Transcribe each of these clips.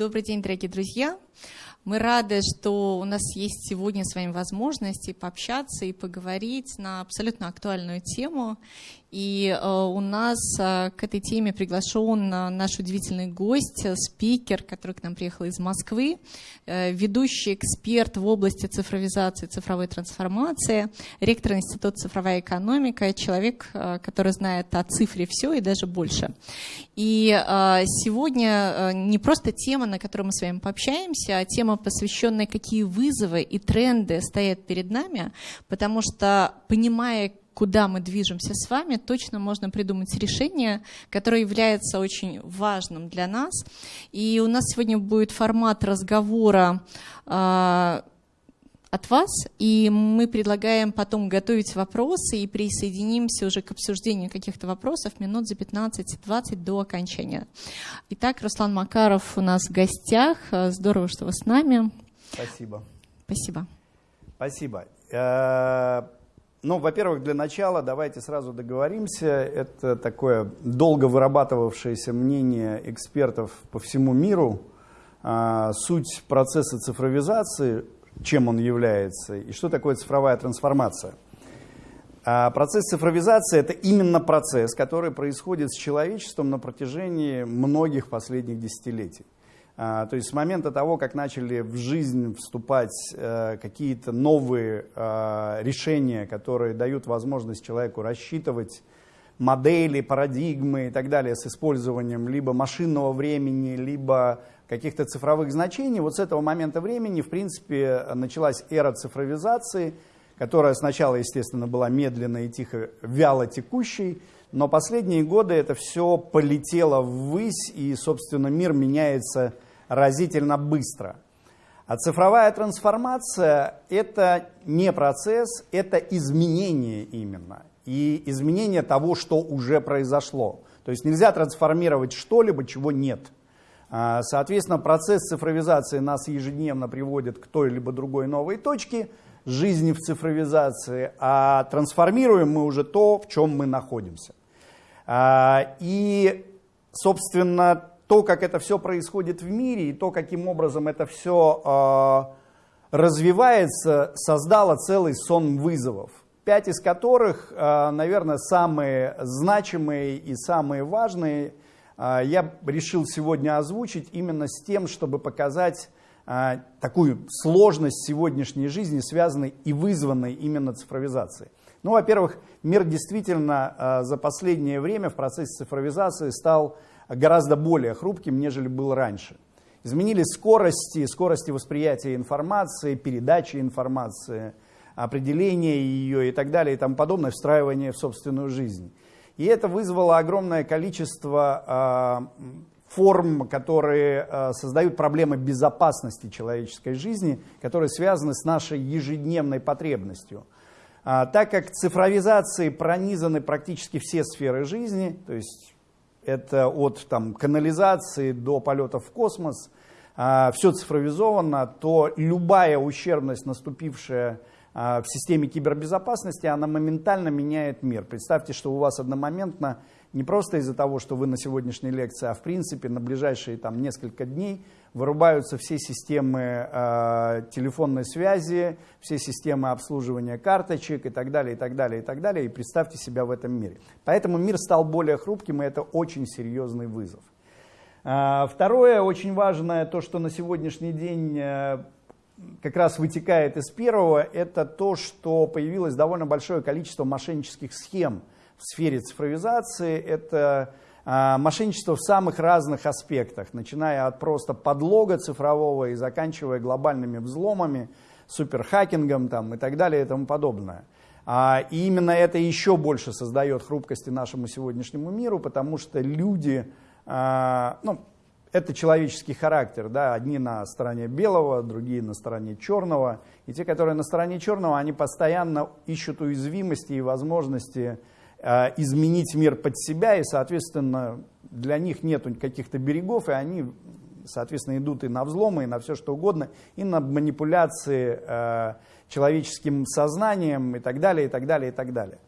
Добрый день, дорогие друзья. Мы рады, что у нас есть сегодня с вами возможность пообщаться и поговорить на абсолютно актуальную тему. И э, у нас э, к этой теме приглашен э, наш удивительный гость, спикер, который к нам приехал из Москвы, ведущий эксперт в области цифровизации, цифровой трансформации, ректор Института цифровая экономика, человек, который знает о цифре все и даже больше. И сегодня не просто тема, на которой мы с вами пообщаемся, а тема, посвященная, какие вызовы и тренды стоят перед нами, потому что, понимая, куда мы движемся с вами, точно можно придумать решение, которое является очень важным для нас. И у нас сегодня будет формат разговора э, от вас, и мы предлагаем потом готовить вопросы и присоединимся уже к обсуждению каких-то вопросов минут за 15-20 до окончания. Итак, Руслан Макаров у нас в гостях. Здорово, что вы с нами. Спасибо. Спасибо. Спасибо. Э, ну, во-первых, для начала давайте сразу договоримся. Это такое долго вырабатывавшееся мнение экспертов по всему миру. А, суть процесса цифровизации, чем он является, и что такое цифровая трансформация. А процесс цифровизации – это именно процесс, который происходит с человечеством на протяжении многих последних десятилетий. А, то есть с момента того, как начали в жизнь вступать э, какие-то новые а, решения, которые дают возможность человеку рассчитывать модели, парадигмы и так далее с использованием либо машинного времени, либо каких-то цифровых значений, вот с этого момента времени, в принципе, началась эра цифровизации, которая сначала, естественно, была медленно и тихо, вяло текущей, но последние годы это все полетело ввысь, и, собственно, мир меняется разительно быстро. А цифровая трансформация – это не процесс, это изменение именно. И изменение того, что уже произошло. То есть нельзя трансформировать что-либо, чего нет. А, соответственно, процесс цифровизации нас ежедневно приводит к той либо другой новой точке жизни в цифровизации, а трансформируем мы уже то, в чем мы находимся. А, и, собственно, то, как это все происходит в мире, и то, каким образом это все э, развивается, создало целый сон вызовов. Пять из которых, наверное, самые значимые и самые важные, я решил сегодня озвучить именно с тем, чтобы показать э, такую сложность сегодняшней жизни, связанной и вызванной именно цифровизацией. Ну, во-первых, мир действительно э, за последнее время в процессе цифровизации стал гораздо более хрупким, нежели был раньше. Изменились скорости, скорости восприятия информации, передачи информации, определения ее и так далее и тому подобное, встраивание в собственную жизнь. И это вызвало огромное количество э, форм, которые э, создают проблемы безопасности человеческой жизни, которые связаны с нашей ежедневной потребностью. А, так как цифровизации пронизаны практически все сферы жизни, то есть это от там, канализации до полетов в космос, а, все цифровизовано, то любая ущербность, наступившая а, в системе кибербезопасности, она моментально меняет мир. Представьте, что у вас одномоментно, не просто из-за того, что вы на сегодняшней лекции, а в принципе на ближайшие там, несколько дней – вырубаются все системы э, телефонной связи, все системы обслуживания карточек и так далее, и так далее, и так далее. И представьте себя в этом мире. Поэтому мир стал более хрупким, и это очень серьезный вызов. Э, второе, очень важное, то, что на сегодняшний день э, как раз вытекает из первого, это то, что появилось довольно большое количество мошеннических схем в сфере цифровизации. Это а, мошенничество в самых разных аспектах, начиная от просто подлога цифрового и заканчивая глобальными взломами, суперхакингом там, и так далее и тому подобное. А, и именно это еще больше создает хрупкости нашему сегодняшнему миру, потому что люди, а, ну, это человеческий характер, да, одни на стороне белого, другие на стороне черного, и те, которые на стороне черного, они постоянно ищут уязвимости и возможности Э, изменить мир под себя, и, соответственно, для них нет каких-то берегов, и они, соответственно, идут и на взломы, и на все что угодно, и на манипуляции э, человеческим сознанием, и так далее, и так далее, и так далее.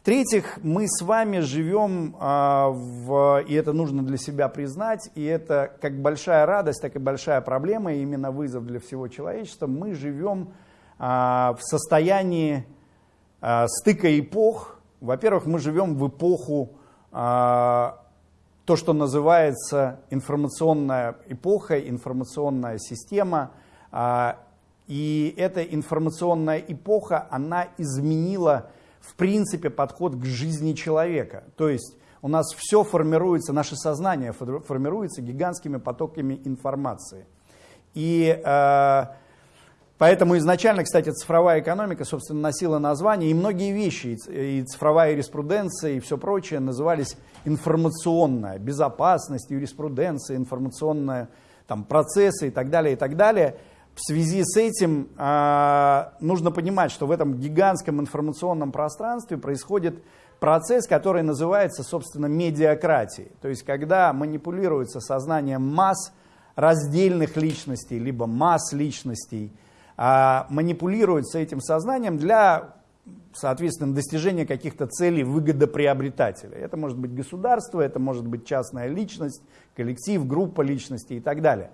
В-третьих, мы с вами живем, а, в, и это нужно для себя признать, и это как большая радость, так и большая проблема, и именно вызов для всего человечества, мы живем а, в состоянии а, стыка эпох. Во-первых, мы живем в эпоху, то, что называется информационная эпоха, информационная система, и эта информационная эпоха, она изменила в принципе подход к жизни человека. То есть у нас все формируется, наше сознание формируется гигантскими потоками информации. И э, поэтому изначально, кстати, цифровая экономика, собственно, носила название, и многие вещи, и цифровая юриспруденция, и все прочее назывались информационная, безопасность, юриспруденция, информационная, там, процессы и так далее, и так далее – в связи с этим э, нужно понимать, что в этом гигантском информационном пространстве происходит процесс, который называется, собственно, медиакратией. То есть, когда манипулируется сознанием масс раздельных личностей, либо масс личностей, э, манипулируется этим сознанием для, соответственно, достижения каких-то целей выгодоприобретателя. Это может быть государство, это может быть частная личность, коллектив, группа личностей и так далее.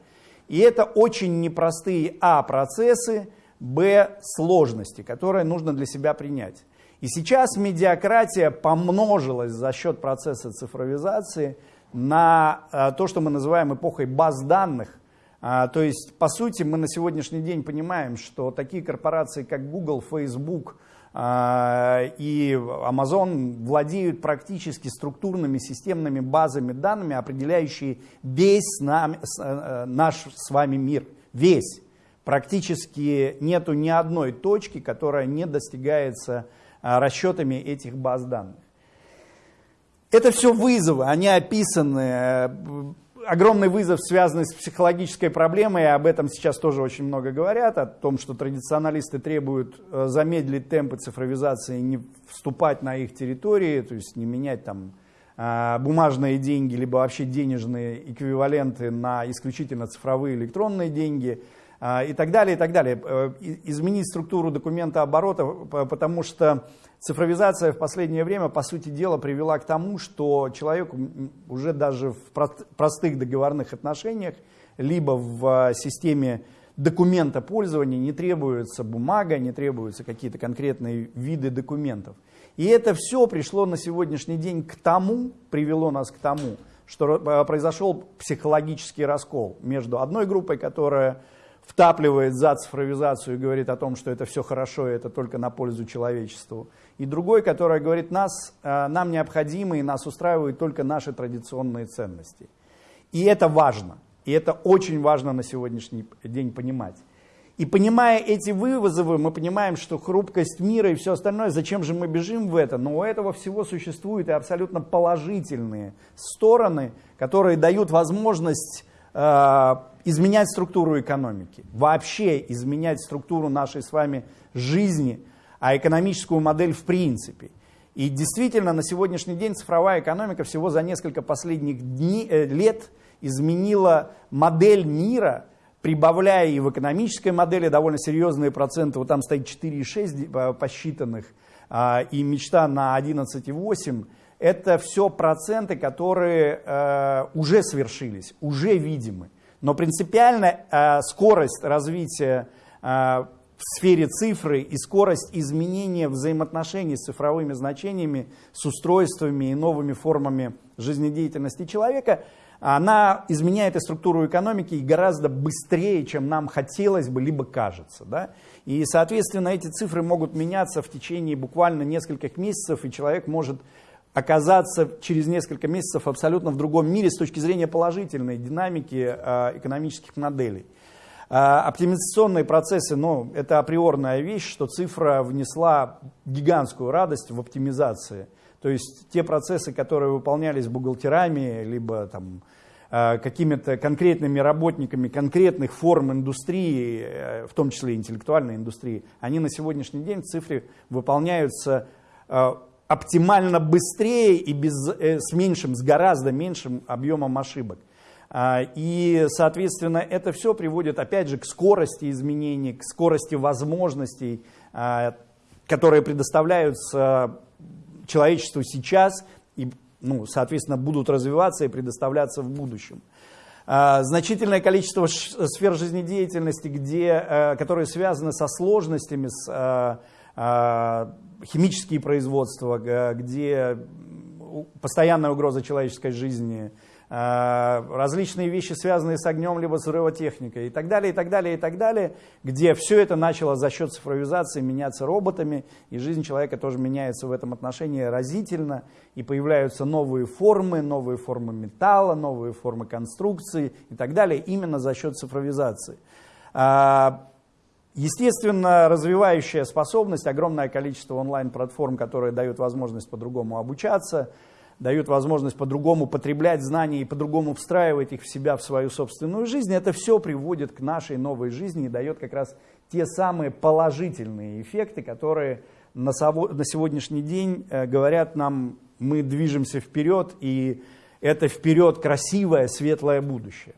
И это очень непростые а. процессы, б. сложности, которые нужно для себя принять. И сейчас медиакратия помножилась за счет процесса цифровизации на а, то, что мы называем эпохой баз данных. А, то есть, по сути, мы на сегодняшний день понимаем, что такие корпорации, как Google, Facebook, и Amazon владеют практически структурными системными базами данными, определяющие весь нам, э, наш с вами мир. Весь. Практически нету ни одной точки, которая не достигается а, расчетами этих баз данных. Это все вызовы, они описаны э, огромный вызов, связанный с психологической проблемой, и об этом сейчас тоже очень много говорят, о том, что традиционалисты требуют э, замедлить темпы цифровизации, не вступать на их территории, то есть не менять там э, бумажные деньги, либо вообще денежные эквиваленты на исключительно цифровые электронные деньги и так далее, и так далее. Изменить структуру документа оборота, потому что Цифровизация в последнее время, по сути дела, привела к тому, что человеку уже даже в простых договорных отношениях, либо в а, системе документа пользования не требуется бумага, не требуются какие-то конкретные виды документов. И это все пришло на сегодняшний день к тому, привело нас к тому, что а, произошел психологический раскол между одной группой, которая втапливает за цифровизацию и говорит о том, что это все хорошо, и это только на пользу человечеству. И другой, который говорит, нас, э, нам необходимы и нас устраивают только наши традиционные ценности. И это важно. И это очень важно на сегодняшний день понимать. И понимая эти вызовы, мы понимаем, что хрупкость мира и все остальное, зачем же мы бежим в это? Но у этого всего существуют и абсолютно положительные стороны, которые дают возможность изменять структуру экономики, вообще изменять структуру нашей с вами жизни, а экономическую модель в принципе. И действительно, на сегодняшний день цифровая экономика всего за несколько последних дней, э, лет изменила модель мира, прибавляя и в экономической модели довольно серьезные проценты, вот там стоит 4,6 посчитанных, э, и мечта на 11,8, это все проценты, которые э, уже свершились, уже видимы. Но принципиально э, скорость развития э, в сфере цифры и скорость изменения взаимоотношений с цифровыми значениями, с устройствами и новыми формами жизнедеятельности человека, она изменяет и структуру экономики гораздо быстрее, чем нам хотелось бы, либо кажется. Да? И, соответственно, эти цифры могут меняться в течение буквально нескольких месяцев, и человек может оказаться через несколько месяцев абсолютно в другом мире с точки зрения положительной динамики э, экономических моделей. Э, оптимизационные процессы, ну, это априорная вещь, что цифра внесла гигантскую радость в оптимизации. То есть те процессы, которые выполнялись бухгалтерами, либо там, э, какими-то конкретными работниками конкретных форм индустрии, в том числе интеллектуальной индустрии, они на сегодняшний день в цифре выполняются оптимально быстрее и без, э, с меньшим, с гораздо меньшим объемом ошибок. А, и, соответственно, это все приводит, опять же, к скорости изменений, к скорости возможностей, а, которые предоставляются человечеству сейчас и, ну, соответственно, будут развиваться и предоставляться в будущем. А, значительное количество сфер жизнедеятельности, где, э, которые связаны со сложностями, с э, химические производства, где постоянная угроза человеческой жизни – Э, различные вещи, связанные с огнем, либо с взрывотехникой и так далее, и так далее, и так далее, где все это начало за счет цифровизации меняться роботами, и жизнь человека тоже меняется в этом отношении разительно, и появляются новые формы, новые формы металла, новые формы конструкции и так далее, именно за счет цифровизации. Естественно, развивающая способность, огромное количество онлайн-платформ, которые дают возможность по-другому обучаться – дают возможность по-другому потреблять знания и по-другому встраивать их в себя, в свою собственную жизнь, это все приводит к нашей новой жизни и дает как раз те самые положительные эффекты, которые на, сегодняшний день э, говорят нам, мы движемся вперед, и это вперед красивое, светлое будущее.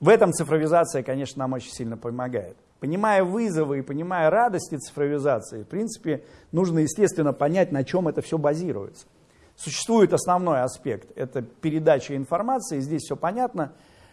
В этом цифровизация, конечно, нам очень сильно помогает. Понимая вызовы и понимая радости цифровизации, в принципе, нужно, естественно, понять, на чем это все базируется. Существует основной аспект, это передача информации, здесь все понятно.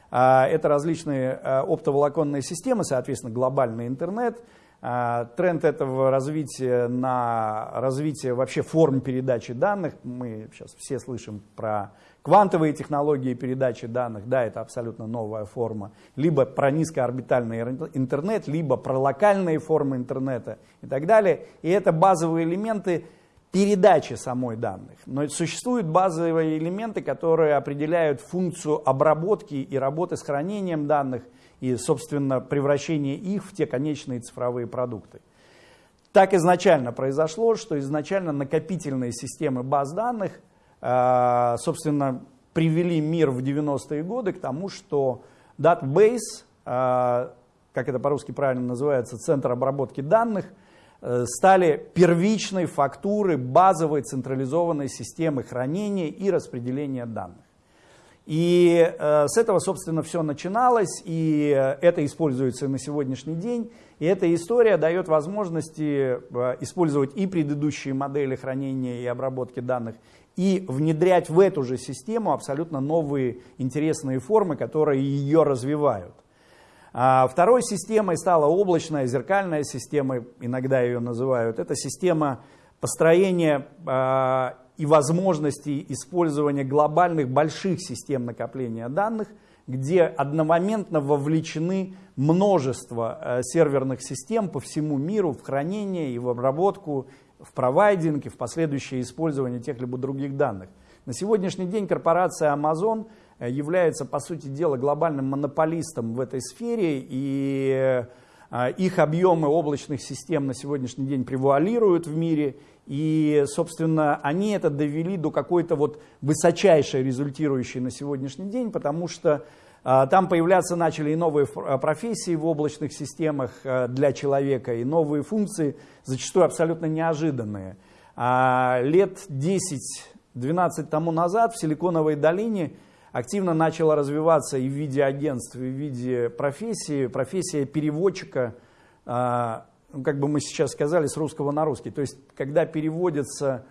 А, это различные а, оптоволоконные системы, соответственно, глобальный интернет. А, тренд этого развития на развитие вообще форм передачи данных. Мы сейчас все слышим про квантовые технологии передачи данных. Да, это абсолютно новая форма. Либо про низкоорбитальный интернет, либо про локальные формы интернета и так далее. И это базовые элементы передачи самой данных. Но существуют базовые элементы, которые определяют функцию обработки и работы с хранением данных и, собственно, превращение их в те конечные цифровые продукты. Так изначально произошло, что изначально накопительные системы баз данных, собственно, привели мир в 90-е годы к тому, что database, э, как это по-русски правильно называется, центр обработки данных – Э, стали первичной фактуры базовой централизованной системы хранения и распределения данных. И э, с этого, собственно, все начиналось, и э, это используется на сегодняшний день. И эта история дает возможности э, использовать и предыдущие модели хранения и обработки данных, и внедрять в эту же систему абсолютно новые интересные формы, которые ее развивают. А второй системой стала облачная зеркальная система, иногда ее называют. Это система построения а, и возможностей использования глобальных больших систем накопления данных, где одномоментно вовлечены множество а, серверных систем по всему миру в хранение и в обработку, в провайдинг и в последующее использование тех либо других данных. На сегодняшний день корпорация Amazon – Э, является, по сути дела, глобальным монополистом в этой сфере, и э, их объемы облачных систем на сегодняшний день превуалируют в мире, и, собственно, они это довели до какой-то вот высочайшей результирующей на сегодняшний день, потому что там появляться начали и новые профессии в облачных системах для человека, и новые функции, зачастую абсолютно неожиданные. А лет 10-12 тому назад в Силиконовой долине активно начала развиваться и в виде агентств, и в виде профессии, профессия переводчика, а, ну, как бы мы сейчас сказали, с русского на русский. То есть, когда переводится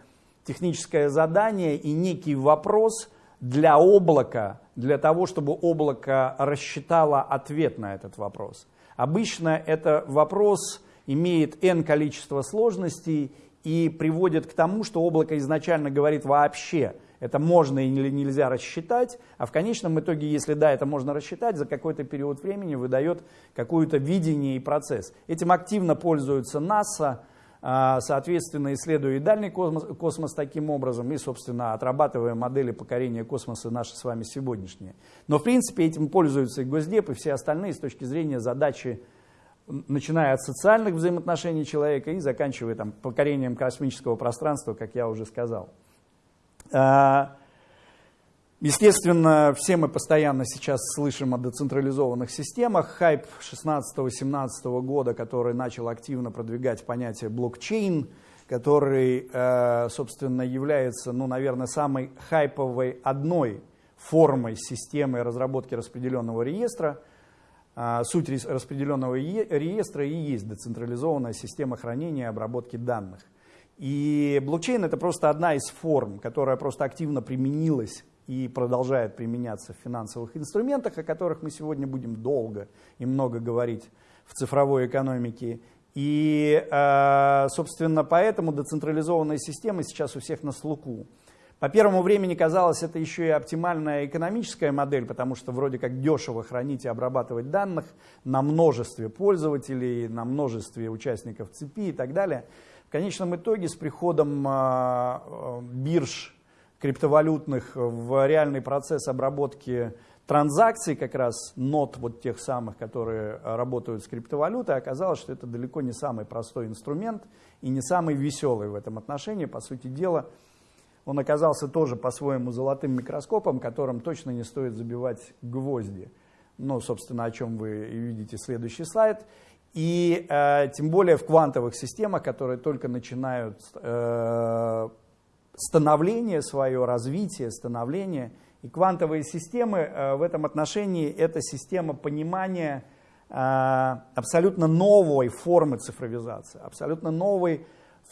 техническое задание и некий вопрос для облака, для того, чтобы облако рассчитало ответ на этот вопрос. Обычно это вопрос имеет n количество сложностей и приводит к тому, что облако изначально говорит вообще – это можно или нельзя рассчитать, а в конечном итоге, если да, это можно рассчитать, за какой-то период времени выдает какое-то видение и процесс. Этим активно пользуются НАСА, соответственно, исследуя и дальний космос, космос таким образом, и, собственно, отрабатывая модели покорения космоса наши с вами сегодняшние. Но, в принципе, этим пользуются и Госдеп, и все остальные с точки зрения задачи, начиная от социальных взаимоотношений человека и заканчивая там, покорением космического пространства, как я уже сказал. Естественно, все мы постоянно сейчас слышим о децентрализованных системах. Хайп 16-17 года, который начал активно продвигать понятие блокчейн, который, э, собственно, является, ну, наверное, самой хайповой одной формой системы разработки распределенного реестра. А, суть распределенного реестра и есть децентрализованная система хранения и обработки данных. И блокчейн это просто одна из форм, которая просто активно применилась и продолжает применяться в финансовых инструментах, о которых мы сегодня будем долго и много говорить в цифровой экономике. И, э, собственно, поэтому децентрализованная система сейчас у всех на слуху. По первому времени казалось, это еще и оптимальная экономическая модель, потому что вроде как дешево хранить и обрабатывать данных на множестве пользователей, на множестве участников цепи и так далее. В конечном итоге с приходом э, бирж криптовалютных в реальный процесс обработки транзакций, как раз нот вот тех самых, которые работают с криптовалютой, оказалось, что это далеко не самый простой инструмент и не самый веселый в этом отношении. По сути дела, он оказался тоже по-своему золотым микроскопом, которым точно не стоит забивать гвозди. Ну, собственно, о чем вы видите следующий слайд. И э, тем более в квантовых системах, которые только начинают э, становление свое, развитие, становление. И квантовые системы э, в этом отношении это система понимания э, абсолютно новой формы цифровизации, абсолютно новой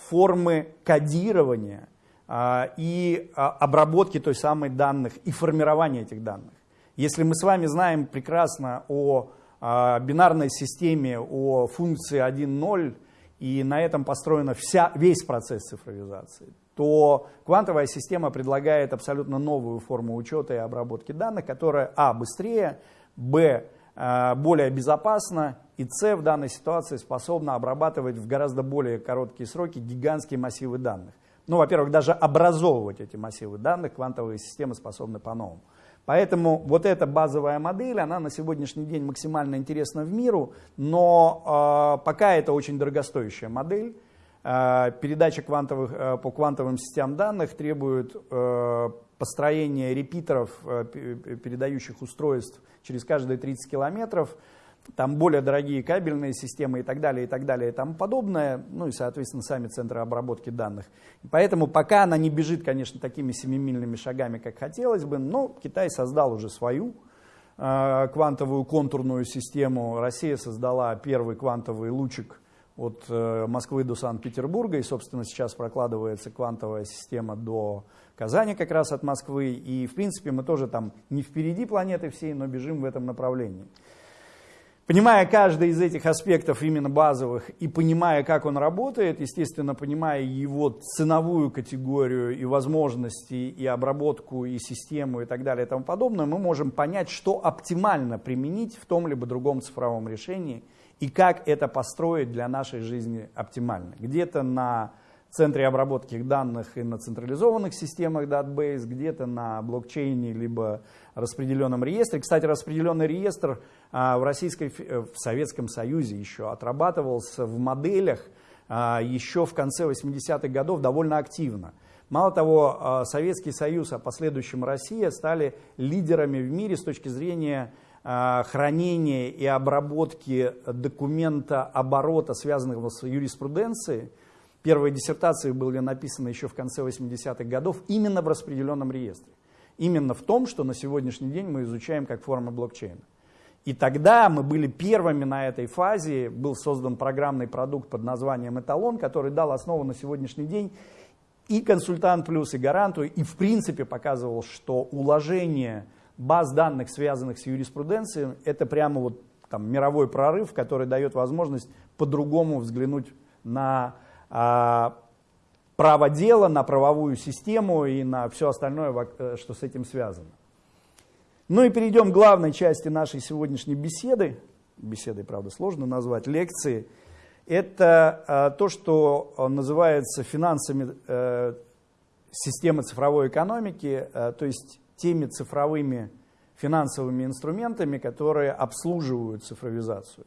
формы кодирования э, и обработки той самой данных и формирования этих данных. Если мы с вами знаем прекрасно о бинарной системе, о функции 1.0, и на этом построен вся, весь процесс цифровизации, то квантовая система предлагает абсолютно новую форму учета и обработки данных, которая а. быстрее, б. Э, более безопасна и С в данной ситуации способна обрабатывать в гораздо более короткие сроки гигантские массивы данных. Ну, во-первых, даже образовывать эти массивы данных квантовые системы способны по-новому. Поэтому вот эта базовая модель, она на сегодняшний день максимально интересна в миру, но э, пока это очень дорогостоящая модель. Э, передача квантовых, э, по квантовым сетям данных требует э, построения репитеров, передающих устройств через каждые 30 километров, там более дорогие кабельные системы и так далее, и так далее, и тому подобное, ну и, соответственно, сами центры обработки данных. Поэтому пока она не бежит, конечно, такими семимильными шагами, как хотелось бы, но Китай создал уже свою квантовую контурную систему, Россия создала первый квантовый лучик от э, Москвы до Санкт-Петербурга, и, собственно, сейчас прокладывается квантовая система до Казани как раз от Москвы, и, в принципе, мы тоже там не впереди планеты всей, но бежим в этом направлении. Понимая каждый из этих аспектов именно базовых и понимая, как он работает, естественно, понимая его ценовую категорию и возможности, и обработку, и систему, и так далее, и тому подобное, мы можем понять, что оптимально применить в том либо другом цифровом решении – и как это построить для нашей жизни оптимально. Где-то на центре обработки данных и на централизованных системах Database, где-то на блокчейне, либо распределенном реестре. Кстати, распределенный реестр а, в, Российской, в Советском Союзе еще отрабатывался в моделях а, еще в конце 80-х годов довольно активно. Мало того, а, Советский Союз, а последующем Россия стали лидерами в мире с точки зрения Э, хранения и обработки документа оборота, связанного с юриспруденцией. Первые диссертации были написаны еще в конце 80-х годов именно в распределенном реестре. Именно в том, что на сегодняшний день мы изучаем как формы блокчейна. И тогда мы были первыми на этой фазе, был создан программный продукт под названием «Эталон», который дал основу на сегодняшний день и консультант плюс, и гаранту, и в принципе показывал, что уложение – баз данных, связанных с юриспруденцией, это прямо вот там, мировой прорыв, который дает возможность по-другому взглянуть на а, право дела, на правовую систему и на все остальное, э, что с этим связано. Ну и перейдем к главной части нашей сегодняшней беседы. Беседой, правда, сложно назвать, лекции. Это а, то, что называется финансами э, системы цифровой экономики, э, то есть теми цифровыми финансовыми инструментами, которые обслуживают цифровизацию.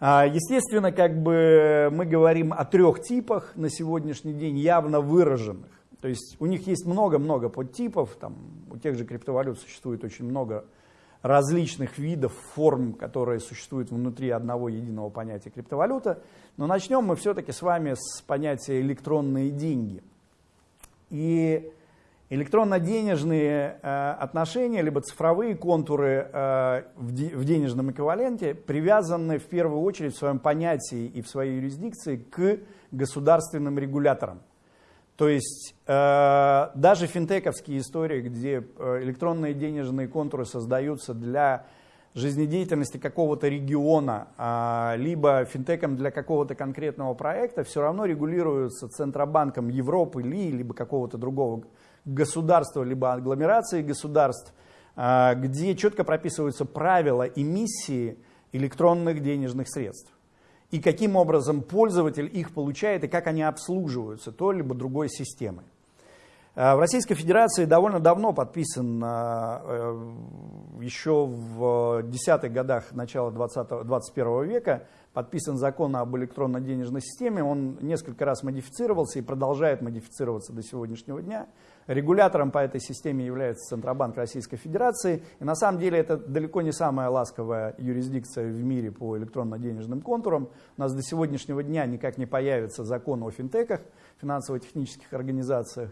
А, естественно, как бы мы говорим о трех типах на сегодняшний день явно выраженных. То есть у них есть много-много подтипов, там, у тех же криптовалют существует очень много различных видов, форм, которые существуют внутри одного единого понятия криптовалюта. Но начнем мы все-таки с вами с понятия электронные деньги. И Электронно-денежные э, отношения, либо цифровые контуры э, в, де, в денежном эквиваленте привязаны в первую очередь в своем понятии и в своей юрисдикции к государственным регуляторам. То есть э, даже финтековские истории, где электронные денежные контуры создаются для жизнедеятельности какого-то региона, э, либо финтеком для какого-то конкретного проекта, все равно регулируются Центробанком Европы, ли, либо какого-то другого государства, либо агломерации государств, э, где четко прописываются правила эмиссии электронных денежных средств и каким образом пользователь их получает и как они обслуживаются той либо другой системой. Э, в Российской Федерации довольно давно подписан, э, еще в десятых годах начала 20, 21 века, подписан закон об электронно-денежной системе. Он несколько раз модифицировался и продолжает модифицироваться до сегодняшнего дня. Регулятором по этой системе является Центробанк Российской Федерации. И на самом деле это далеко не самая ласковая юрисдикция в мире по электронно-денежным контурам. У нас до сегодняшнего дня никак не появится закон о финтеках, финансово-технических организациях.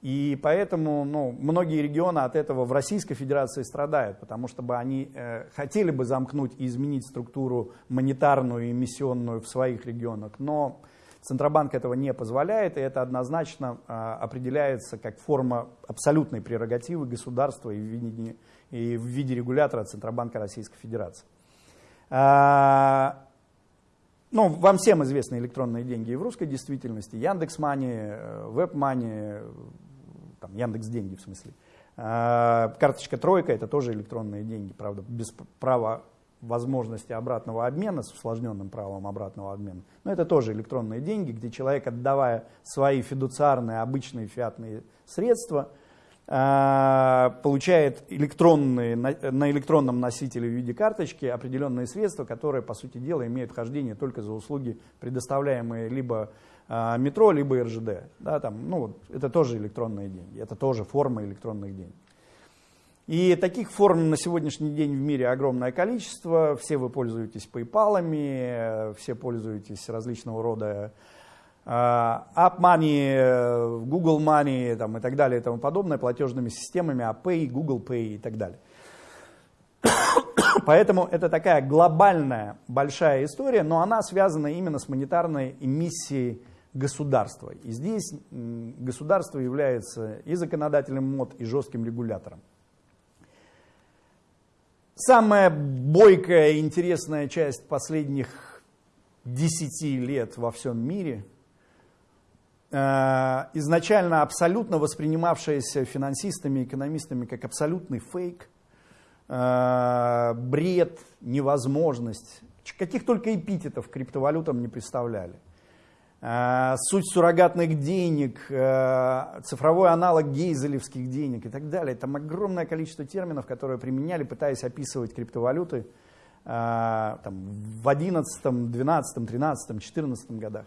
И поэтому ну, многие регионы от этого в Российской Федерации страдают, потому что бы они э, хотели бы замкнуть и изменить структуру монетарную и эмиссионную в своих регионах, но Центробанк этого не позволяет, и это однозначно а, определяется как форма абсолютной прерогативы государства и в виде, и в виде регулятора Центробанка Российской Федерации. А, ну, вам всем известны электронные деньги и в русской действительности. Яндекс Мани, Веб Мани, там, Яндекс Деньги в смысле. А, карточка Тройка это тоже электронные деньги, правда, без права возможности обратного обмена с усложненным правом обратного обмена. Но это тоже электронные деньги, где человек, отдавая свои фидуциарные, обычные фиатные средства, а, получает электронные, на электронном носителе в виде карточки определенные средства, которые, по сути дела, имеют вхождение только за услуги, предоставляемые либо а, метро, либо РЖД. Да, там, ну, это тоже электронные деньги, это тоже форма электронных денег. И таких форм на сегодняшний день в мире огромное количество. Все вы пользуетесь PayPal, все пользуетесь различного рода а, App Money, Google Money там, и так далее и тому подобное, платежными системами, Pay, Google Pay и так далее. Поэтому это такая глобальная большая история, но она связана именно с монетарной эмиссией государства. И здесь государство является и законодательным мод, и жестким регулятором. Самая бойкая и интересная часть последних десяти лет во всем мире, э, изначально абсолютно воспринимавшаяся финансистами, экономистами как абсолютный фейк, э, бред, невозможность, каких только эпитетов криптовалютам не представляли – суть суррогатных денег, э, цифровой аналог гейзелевских денег и так далее. Там огромное количество терминов, которые применяли, пытаясь описывать криптовалюты э, там, в 11, 12, 13, 14 годах.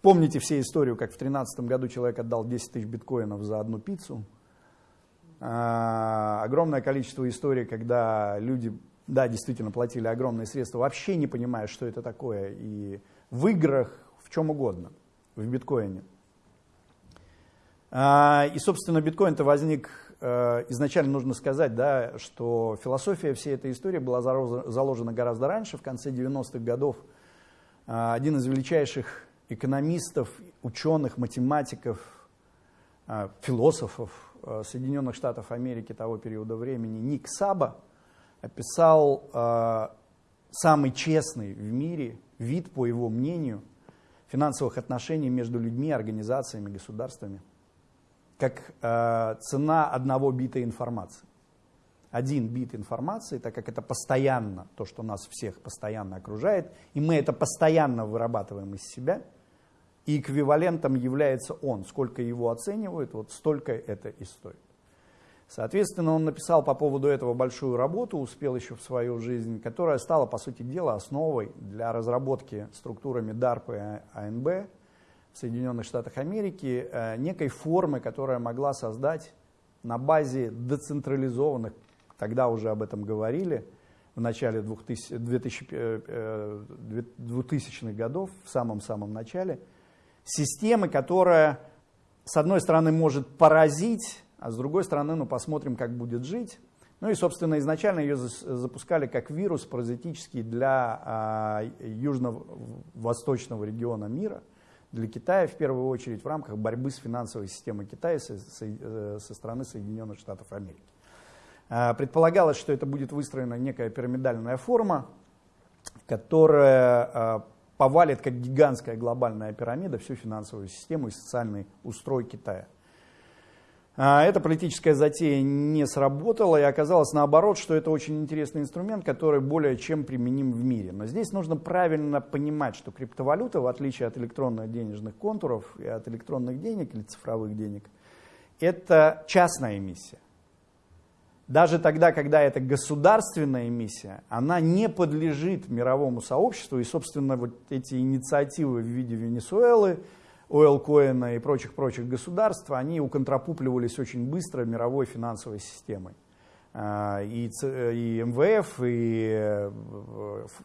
Помните все историю, как в 13 году человек отдал 10 тысяч биткоинов за одну пиццу. Огромное количество историй, когда люди, да, действительно платили огромные средства, вообще не понимая, что это такое. И в играх, чем угодно, в биткоине. А, и, собственно, биткоин-то возник, э, изначально нужно сказать, да, что философия всей этой истории была заложена гораздо раньше, в конце 90-х годов. А, один из величайших экономистов, ученых, математиков, а, философов э, Соединенных Штатов Америки того периода времени, Ник Саба, описал самый честный в мире вид, по его мнению – финансовых отношений между людьми, организациями, государствами, как э, цена одного бита информации. Один бит информации, так как это постоянно, то, что нас всех постоянно окружает, и мы это постоянно вырабатываем из себя, и эквивалентом является он. Сколько его оценивают, вот столько это и стоит. Соответственно, он написал по поводу этого большую работу, успел еще в свою жизнь, которая стала, по сути дела, основой для разработки структурами DARPA и АНБ в Соединенных Штатах Америки э, некой формы, которая могла создать на базе децентрализованных, тогда уже об этом говорили, в начале 2000, 2000, 2000-х годов, в самом-самом начале, системы, которая с одной стороны, может поразить, а с другой стороны, ну, посмотрим, как будет жить. Ну и, собственно, изначально ее запускали как вирус паразитический для а, южно-восточного региона мира, для Китая в первую очередь в рамках борьбы с финансовой системой Китая со, со, э, со стороны Соединенных Штатов Америки. А, предполагалось, что это будет выстроена некая пирамидальная форма, которая а, повалит как гигантская глобальная пирамида всю финансовую систему и социальный устрой Китая. А, эта политическая затея не сработала, и оказалось наоборот, что это очень интересный инструмент, который более чем применим в мире. Но здесь нужно правильно понимать, что криптовалюта, в отличие от электронных денежных контуров и от электронных денег или цифровых денег, это частная эмиссия. Даже тогда, когда это государственная эмиссия, она не подлежит мировому сообществу, и, собственно, вот эти инициативы в виде Венесуэлы, Ойл-Коина и прочих-прочих государств, они уконтрапупливались очень быстро мировой финансовой системой. А, и, и МВФ, и э,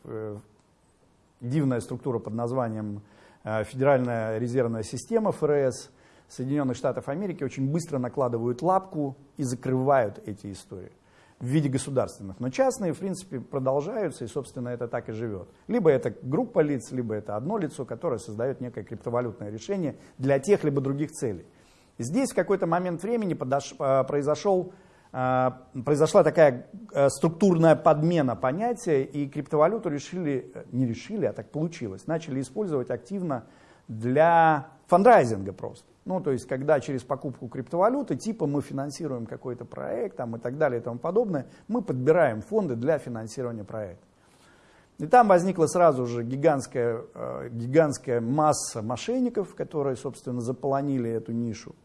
э, дивная структура под названием э, Федеральная резервная система ФРС Соединенных Штатов Америки очень быстро накладывают лапку и закрывают эти истории в виде государственных. Но частные, в принципе, продолжаются, и, собственно, это так и живет. Либо это группа лиц, либо это одно лицо, которое создает некое криптовалютное решение для тех либо других целей. Здесь в какой-то момент времени подош, а, произошел, а, произошла такая а, структурная подмена понятия, и криптовалюту решили, не решили, а так получилось, начали использовать активно для фандрайзинга просто. Ну, то есть, когда через покупку криптовалюты, типа мы финансируем какой-то проект там, и так далее и тому подобное, мы подбираем фонды для финансирования проекта. И там возникла сразу же гигантская, э, гигантская масса мошенников, которые, собственно, заполонили эту нишу,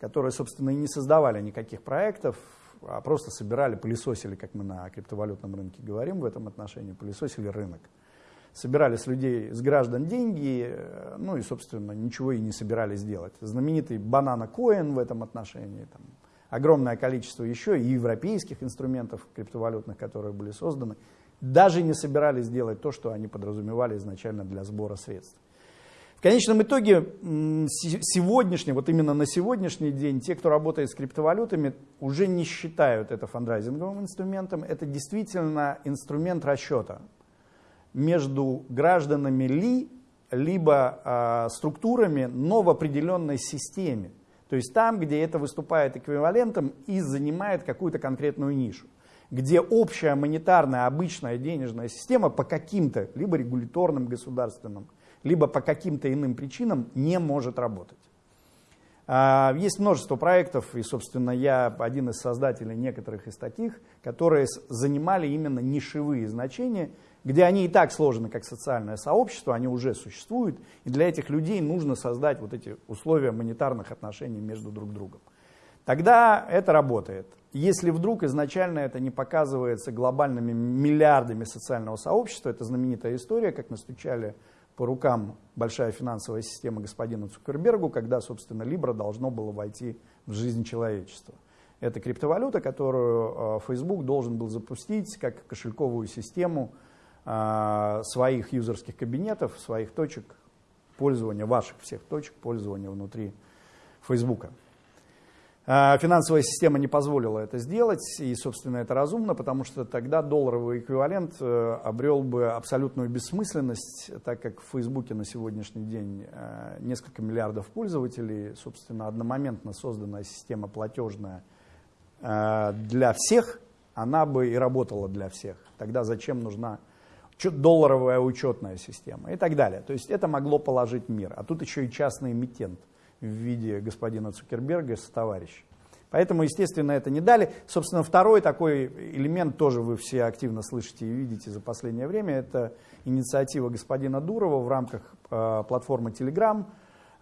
которые, собственно, и не создавали никаких проектов, а просто собирали, пылесосили, как мы на криптовалютном рынке говорим в этом отношении, пылесосили рынок собирали с людей, с граждан деньги, э, ну и, собственно, ничего и не собирались делать. Знаменитый банана коин в этом отношении, там, огромное количество еще и европейских инструментов криптовалютных, которые были созданы, даже не собирались делать то, что они подразумевали изначально для сбора средств. В конечном итоге, сегодняшний, вот именно на сегодняшний день, те, кто работает с криптовалютами, уже не считают это фандрайзинговым инструментом. Это действительно инструмент расчета между гражданами ли, либо э, структурами, но в определенной системе. То есть там, где это выступает эквивалентом и занимает какую-то конкретную нишу. Где общая монетарная обычная денежная система по каким-то, либо регуляторным государственным, либо по каким-то иным причинам не может работать. А, есть множество проектов, и, собственно, я один из создателей некоторых из таких, которые занимали именно нишевые значения, где они и так сложены как социальное сообщество, они уже существуют, и для этих людей нужно создать вот эти условия монетарных отношений между друг другом. Тогда это работает. Если вдруг изначально это не показывается глобальными миллиардами социального сообщества, это знаменитая история, как настучали по рукам большая финансовая система господина Цукербергу, когда, собственно, Libra должно было войти в жизнь человечества. Это криптовалюта, которую э, Facebook должен был запустить как кошельковую систему своих юзерских кабинетов, своих точек пользования, ваших всех точек пользования внутри Фейсбука. А, финансовая система не позволила это сделать, и, собственно, это разумно, потому что тогда долларовый эквивалент э, обрел бы абсолютную бессмысленность, так как в Фейсбуке на сегодняшний день э, несколько миллиардов пользователей, собственно, одномоментно созданная система платежная э, для всех, она бы и работала для всех. Тогда зачем нужна долларовая учетная система и так далее. То есть это могло положить мир. А тут еще и частный эмитент в виде господина Цукерберга с товарищем. Поэтому, естественно, это не дали. Собственно, второй такой элемент тоже вы все активно слышите и видите за последнее время. Это инициатива господина Дурова в рамках э, платформы Telegram.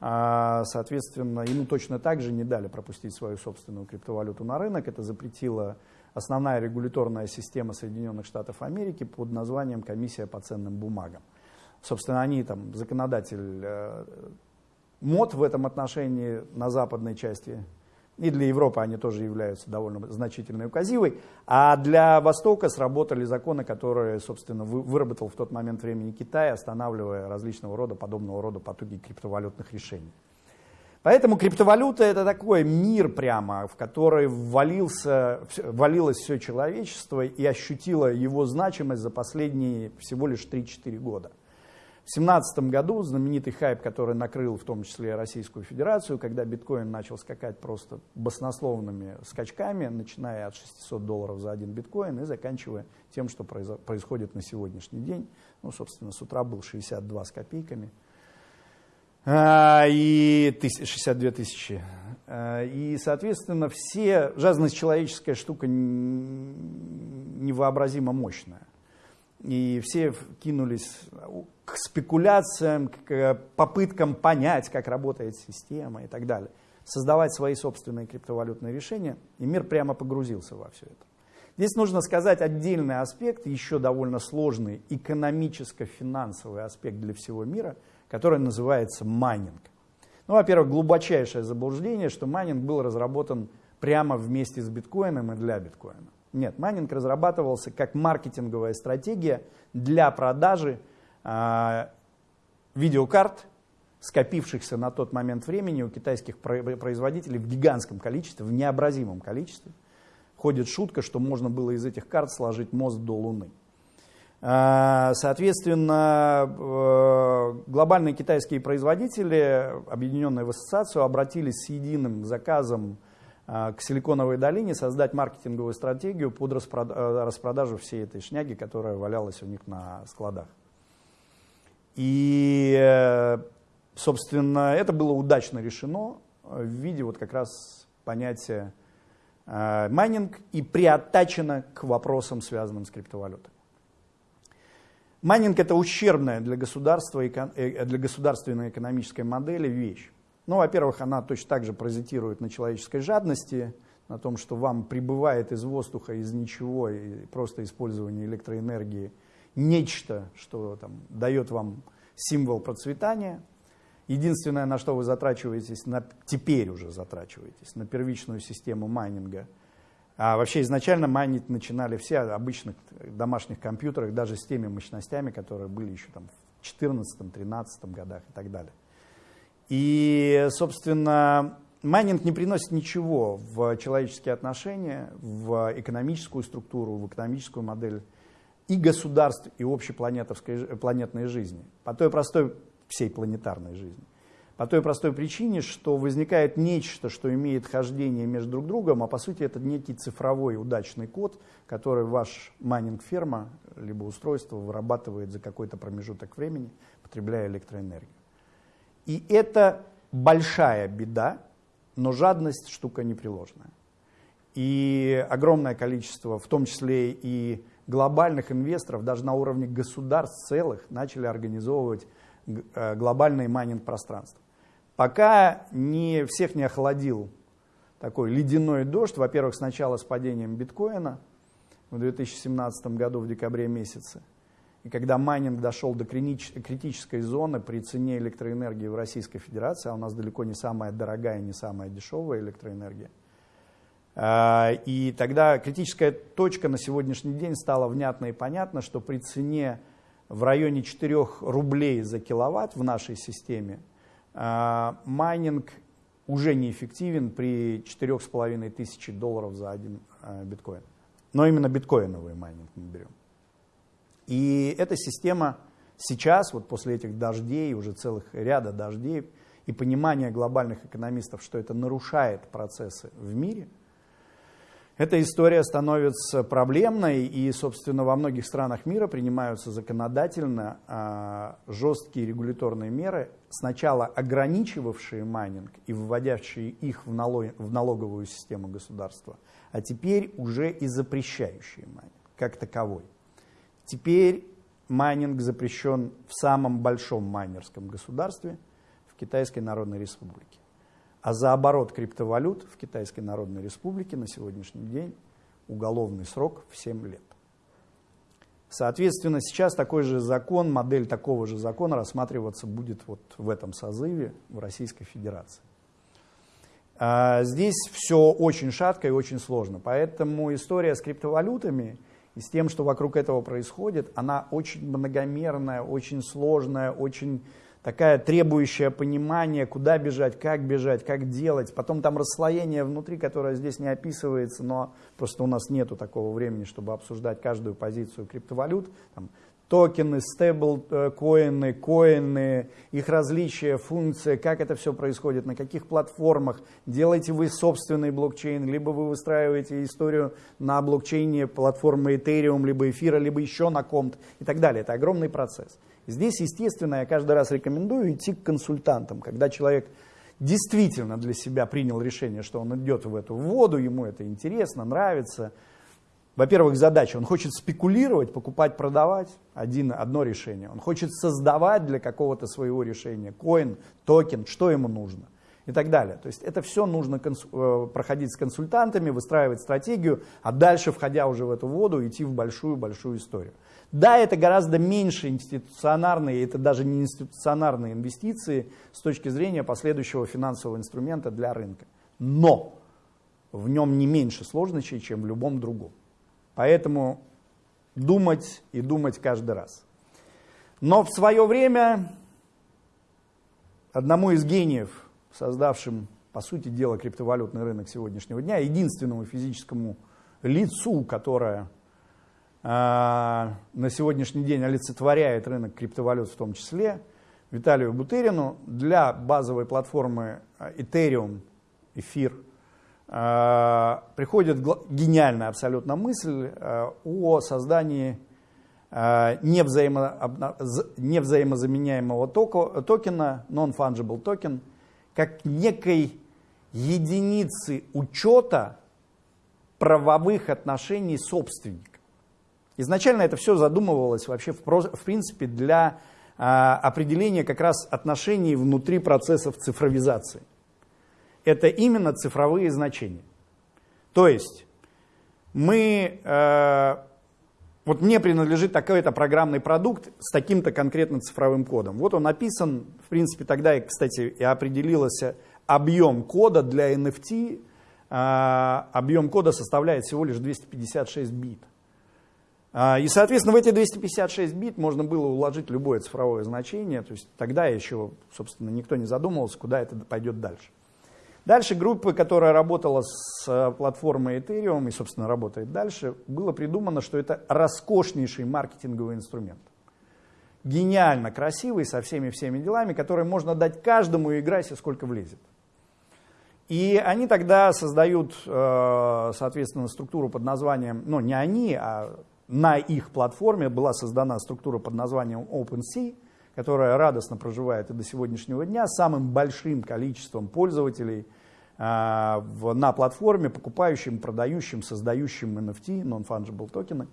Э, соответственно, ему точно так же не дали пропустить свою собственную криптовалюту на рынок. Это запретило основная регуляторная система Соединенных Штатов Америки под названием Комиссия по ценным бумагам. Собственно, они там законодатель э, мод в этом отношении на западной части. И для Европы они тоже являются довольно значительной указивой. А для Востока сработали законы, которые, собственно, выработал в тот момент времени Китай, останавливая различного рода, подобного рода потоки криптовалютных решений. Поэтому криптовалюта это такой мир прямо, в который ввалился, ввалилось все человечество и ощутило его значимость за последние всего лишь 3-4 года. В 2017 году знаменитый хайп, который накрыл в том числе Российскую Федерацию, когда биткоин начал скакать просто баснословными скачками, начиная от 600 долларов за один биткоин и заканчивая тем, что происходит на сегодняшний день. Ну, собственно, с утра был 62 с копейками – и 62 тысячи. А, и, соответственно, все, жадность человеческая штука невообразимо мощная. И все кинулись к спекуляциям, к попыткам понять, как работает система и так далее. Создавать свои собственные криптовалютные решения. И мир прямо погрузился во все это. Здесь нужно сказать отдельный аспект, еще довольно сложный, экономическо-финансовый аспект для всего мира – которое называется майнинг. Ну, во-первых, глубочайшее заблуждение, что майнинг был разработан прямо вместе с биткоином и для биткоина. Нет, майнинг разрабатывался как маркетинговая стратегия для продажи э, видеокарт, скопившихся на тот момент времени у китайских производителей в гигантском количестве, в необразимом количестве. Ходит шутка, что можно было из этих карт сложить мост до Луны. А, соответственно, э, глобальные китайские производители, объединенные в ассоциацию, обратились с единым заказом а, к Силиконовой долине создать маркетинговую стратегию под э, распродажу всей этой шняги, которая валялась у них на складах. И, э, собственно, это было удачно решено в виде вот как раз понятия майнинг и приаттачено к вопросам, связанным с криптовалютой. Майнинг – это ущербная для, государства, э, для государственной экономической модели вещь. Ну, во-первых, она точно так же паразитирует на человеческой жадности, на том, что вам прибывает из воздуха, из ничего, и просто использование электроэнергии нечто, что там, дает вам символ процветания. Единственное, на что вы затрачиваетесь, на, теперь уже затрачиваетесь, на первичную систему майнинга – а вообще изначально майнить начинали все обычных домашних компьютерах, даже с теми мощностями, которые были еще там в 2014-2013 годах и так далее. И, собственно, майнинг не приносит ничего в человеческие отношения, в экономическую структуру, в экономическую модель и государств, и общей планетной жизни, по той простой всей планетарной жизни. По той простой причине, что возникает нечто, что имеет хождение между друг другом, а по сути это некий цифровой удачный код, который ваш майнинг-ферма либо устройство вырабатывает за какой-то промежуток времени, потребляя электроэнергию. И это большая беда, но жадность штука непреложная. И огромное количество, в том числе и глобальных инвесторов, даже на уровне государств целых, начали организовывать э, глобальные майнинг-пространства. Пока не, всех не охладил такой ледяной дождь, во-первых, сначала с падением биткоина в 2017 году в декабре месяце, и когда майнинг дошел до критической зоны при цене электроэнергии в Российской Федерации, а у нас далеко не самая дорогая не самая дешевая электроэнергия, а, и тогда критическая точка на сегодняшний день стала внятно и понятно, что при цене в районе 4 рублей за киловатт в нашей системе майнинг уже неэффективен при 4,5 тысячи долларов за один а, биткоин. Но именно биткоиновый майнинг мы берем. И эта система сейчас, вот после этих дождей, уже целых ряда дождей, и понимания глобальных экономистов, что это нарушает процессы в мире – эта история становится проблемной, и, собственно, во многих странах мира принимаются законодательно а, жесткие регуляторные меры, сначала ограничивавшие майнинг и вводящие их в, налог, в налоговую систему государства, а теперь уже и запрещающие майнинг как таковой. Теперь майнинг запрещен в самом большом майнерском государстве, в Китайской Народной Республике. А за оборот криптовалют в Китайской Народной Республике на сегодняшний день уголовный срок в 7 лет. Соответственно, сейчас такой же закон, модель такого же закона рассматриваться будет вот в этом созыве в Российской Федерации. А здесь все очень шатко и очень сложно, поэтому история с криптовалютами и с тем, что вокруг этого происходит, она очень многомерная, очень сложная, очень такая требующая понимания, куда бежать, как бежать, как делать. Потом там расслоение внутри, которое здесь не описывается, но просто у нас нету такого времени, чтобы обсуждать каждую позицию криптовалют. Там, токены, стейблкоины, коины, их различия, функции, как это все происходит, на каких платформах, делаете вы собственный блокчейн, либо вы выстраиваете историю на блокчейне платформы Ethereum, либо эфира, либо еще на комт и так далее. Это огромный процесс. Здесь, естественно, я каждый раз рекомендую идти к консультантам, когда человек действительно для себя принял решение, что он идет в эту воду, ему это интересно, нравится, во-первых, задача. Он хочет спекулировать, покупать, продавать. Один, одно решение. Он хочет создавать для какого-то своего решения. Коин, токен, что ему нужно. И так далее. То есть это все нужно э, проходить с консультантами, выстраивать стратегию, а дальше, входя уже в эту воду, идти в большую-большую историю. Да, это гораздо меньше институционарные, это даже не институционарные инвестиции с точки зрения последующего финансового инструмента для рынка. Но в нем не меньше сложностей, чем в любом другом. Поэтому думать и думать каждый раз. Но в свое время одному из гениев, создавшим, по сути дела, криптовалютный рынок сегодняшнего дня, единственному физическому лицу, которое на сегодняшний день олицетворяет рынок криптовалют в том числе, Виталию Бутерину, для базовой платформы Ethereum, эфир, Э, приходит гениальная абсолютно мысль э, о создании э, невзаимо, невзаимозаменяемого токена, non-fungible токен, как некой единицы учета правовых отношений собственника. Изначально это все задумывалось вообще в, в принципе для определения как раз отношений внутри процессов цифровизации это именно цифровые значения. То есть мы, э, вот мне принадлежит такой-то программный продукт с таким-то конкретным цифровым кодом. Вот он написан, в принципе, тогда, кстати, и определился объем кода для NFT. Э, объем кода составляет всего лишь 256 бит. Э, и, соответственно, в эти 256 бит можно было уложить любое цифровое значение. То есть тогда еще, собственно, никто не задумывался, куда это пойдет дальше. Дальше группа, которая работала с э, платформой Ethereum и, собственно, работает дальше, было придумано, что это роскошнейший маркетинговый инструмент. Гениально красивый, со всеми-всеми делами, который можно дать каждому и играйся, сколько влезет. И они тогда создают, э, соответственно, структуру под названием, ну не они, а на их платформе была создана структура под названием OpenSea, которая радостно проживает и до сегодняшнего дня, самым большим количеством пользователей – а, на платформе, покупающим, продающим, создающим NFT, non-fungible токены.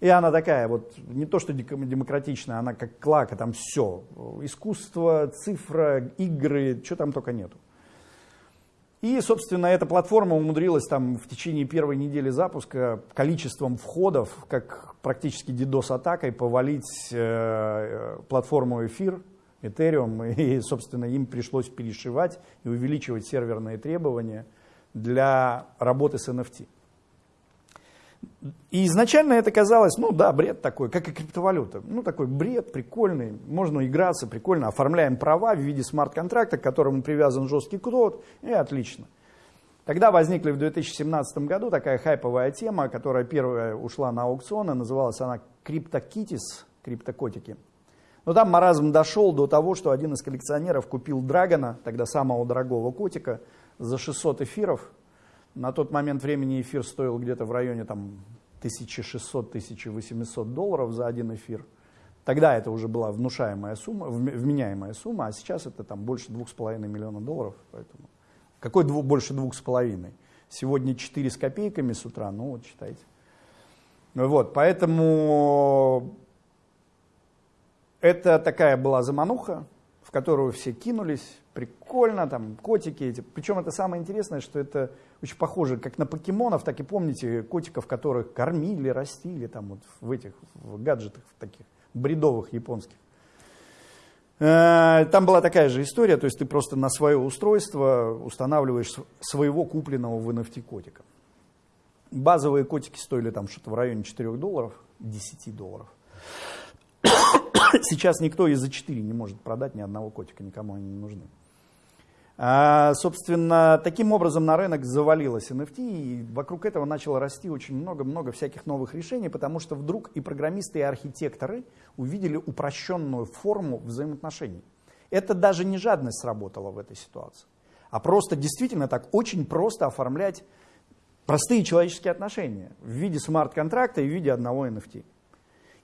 И она такая вот, не то что демократичная, она как клака, там все. Искусство, цифра, игры, что там только нету. И, собственно, эта платформа умудрилась там в течение первой недели запуска количеством входов, как практически DDoS-атакой, повалить э, платформу эфир, Ethereum, и, собственно, им пришлось перешивать и увеличивать серверные требования для работы с NFT. И изначально это казалось, ну да, бред такой, как и криптовалюта. Ну такой бред, прикольный, можно играться, прикольно, оформляем права в виде смарт-контракта, к которому привязан жесткий код, и отлично. Тогда возникла в 2017 году такая хайповая тема, которая первая ушла на аукционы, называлась она CryptoKitties, криптокотики. Но там маразм дошел до того, что один из коллекционеров купил Драгона, тогда самого дорогого котика, за 600 эфиров. На тот момент времени эфир стоил где-то в районе там, 1600-1800 долларов за один эфир. Тогда это уже была внушаемая сумма, вменяемая сумма, а сейчас это там больше 2,5 миллиона долларов. Поэтому какой дву, больше 2,5? Сегодня 4 с копейками с утра, ну вот считайте. Вот, поэтому это такая была замануха, в которую все кинулись, прикольно, там котики эти. Причем это самое интересное, что это очень похоже как на покемонов, так и помните котиков, которых кормили, растили там вот в этих в гаджетах таких бредовых японских. Э, там была такая же история, то есть ты просто на свое устройство устанавливаешь своего купленного в NFT котика. Базовые котики стоили там что-то в районе 4 долларов, 10 долларов. Сейчас никто и за 4 не может продать ни одного котика, никому они не нужны. А, собственно, таким образом на рынок завалилось NFT, и вокруг этого начало расти очень много-много всяких новых решений, потому что вдруг и программисты, и архитекторы увидели упрощенную форму взаимоотношений. Это даже не жадность сработала в этой ситуации, а просто действительно так очень просто оформлять простые человеческие отношения в виде смарт-контракта и в виде одного NFT.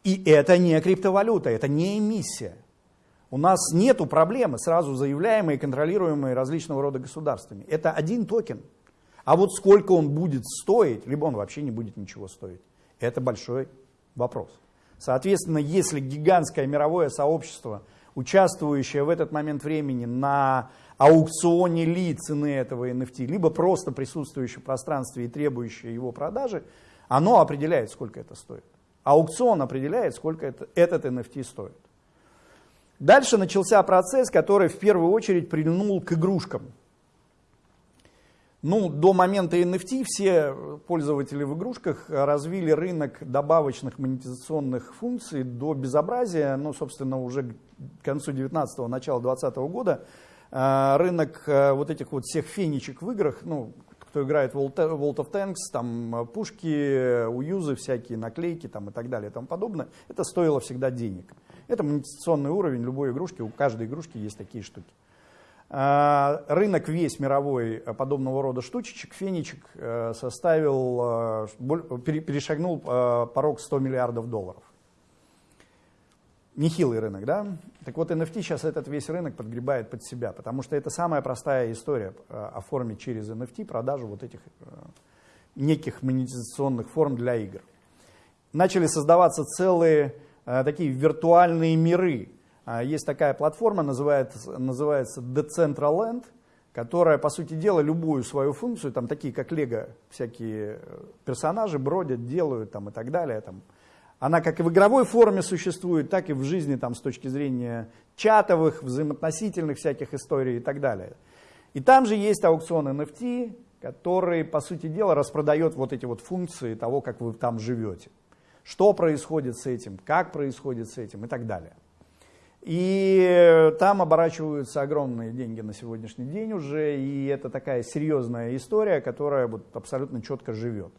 И это не криптовалюта, это не эмиссия. У нас нет проблемы, сразу заявляемые и контролируемые различного рода государствами. Это один токен. А вот сколько он будет стоить, либо он вообще не будет ничего стоить, это большой вопрос. Соответственно, если гигантское мировое сообщество, участвующее в этот момент времени на аукционе ли цены этого NFT, либо просто присутствующее в пространстве и требующее его продажи, оно определяет, сколько это стоит. Аукцион определяет, сколько это, этот NFT стоит. Дальше начался процесс, который в первую очередь прильнул к игрушкам. Ну, до момента NFT все пользователи в игрушках развили рынок добавочных монетизационных функций до безобразия. Ну, собственно, уже к концу 19-го, начала 20 -го года э, рынок э, вот этих вот всех фенечек в играх, ну, кто играет в World of Tanks, там пушки, уюзы всякие, наклейки там и так далее и тому подобное, это стоило всегда денег. Это монетизационный уровень любой игрушки, у каждой игрушки есть такие штуки. А, рынок весь мировой э, подобного рода штучечек, фенечек, э, составил, э, перешагнул порог 100 миллиардов долларов. Нехилый рынок, да? Так вот, NFT сейчас этот весь рынок подгребает под себя, потому что это самая простая история оформить через NFT продажу вот этих неких монетизационных форм для игр. Начали создаваться целые такие виртуальные миры. А, есть такая платформа, называется, называется Decentraland, которая, по сути дела, любую свою функцию, там такие как Лего, всякие э, персонажи бродят, делают там, и так далее. Там. Она как и в игровой форме существует, так и в жизни там, с точки зрения чатовых, взаимоотносительных всяких историй и так далее. И там же есть аукцион NFT, который, по сути дела, распродает вот эти вот функции того, как вы там живете что происходит с этим, как происходит с этим и так далее. И там оборачиваются огромные деньги на сегодняшний день уже, и это такая серьезная история, которая вот абсолютно четко живет.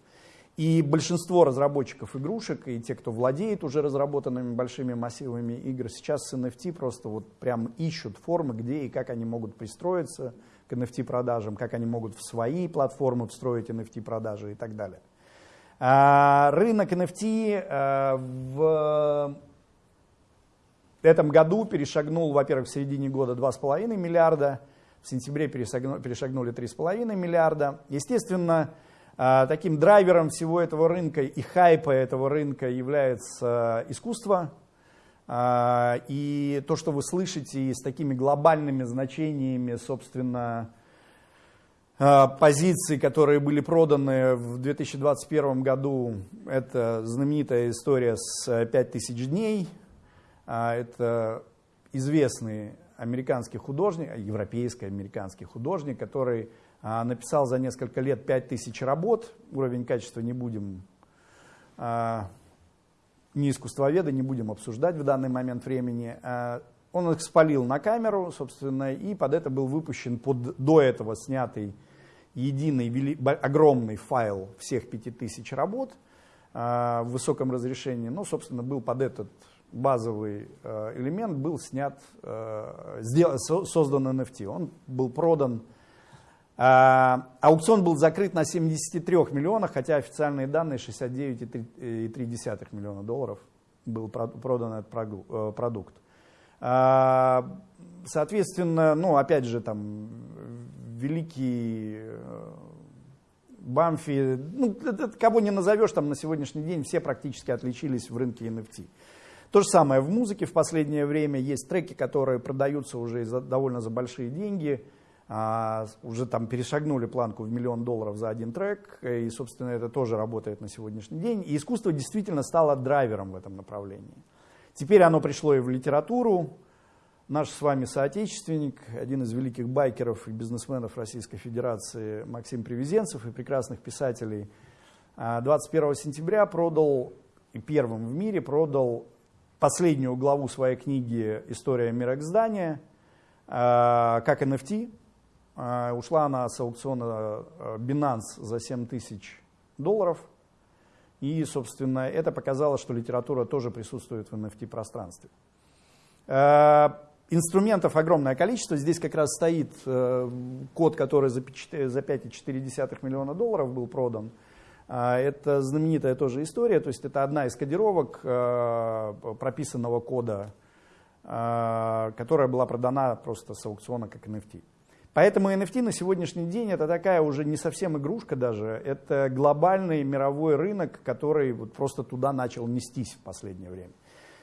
И большинство разработчиков игрушек, и те, кто владеет уже разработанными большими массивами игр, сейчас с NFT просто вот прям ищут формы, где и как они могут пристроиться к NFT-продажам, как они могут в свои платформы встроить NFT-продажи и так далее. А, рынок NFT э, в этом году перешагнул, во-первых, в середине года 2,5 миллиарда, в сентябре перешагнули 3,5 миллиарда. Естественно, э, таким драйвером всего этого рынка и хайпа этого рынка является искусство. И то, что вы слышите с такими глобальными значениями, собственно, а, позиций, которые были проданы в 2021 году, это знаменитая история с 5000 дней. А, это известный американский художник, европейский американский художник, который а, написал за несколько лет 5000 работ. Уровень качества не будем, не искусствоведа, не будем обсуждать в данный момент времени. Он их спалил на камеру, собственно, и под это был выпущен под до этого снятый единый вели, огромный файл всех 5000 работ э, в высоком разрешении. Ну, собственно, был под этот базовый э, элемент, был снят, э, создан NFT. Он был продан. Э, аукцион был закрыт на 73 миллионах, хотя официальные данные 69,3 миллиона долларов был продан этот э, продукт. Э, соответственно, ну, опять же, там великий э, Бамфи, ну, кого не назовешь, там на сегодняшний день все практически отличились в рынке NFT. То же самое в музыке в последнее время есть треки, которые продаются уже за, довольно за большие деньги, а, уже там перешагнули планку в миллион долларов за один трек, и, собственно, это тоже работает на сегодняшний день. И искусство действительно стало драйвером в этом направлении. Теперь оно пришло и в литературу, Наш с вами соотечественник, один из великих байкеров и бизнесменов Российской Федерации Максим Привезенцев и прекрасных писателей 21 а, сентября продал, и первым в мире продал последнюю главу своей книги «История мироздания», как NFT. Ушла она с аукциона Binance за 7 тысяч долларов. И, собственно, это показало, что литература тоже присутствует в NFT-пространстве. Инструментов огромное количество. Здесь как раз стоит э, код, который за 5,4 миллиона долларов был продан. Э, это знаменитая тоже история, то есть это одна из кодировок э, прописанного кода, э, которая была продана просто с аукциона как NFT. Поэтому NFT на сегодняшний день это такая уже не совсем игрушка даже, это глобальный мировой рынок, который вот просто туда начал нестись в последнее время.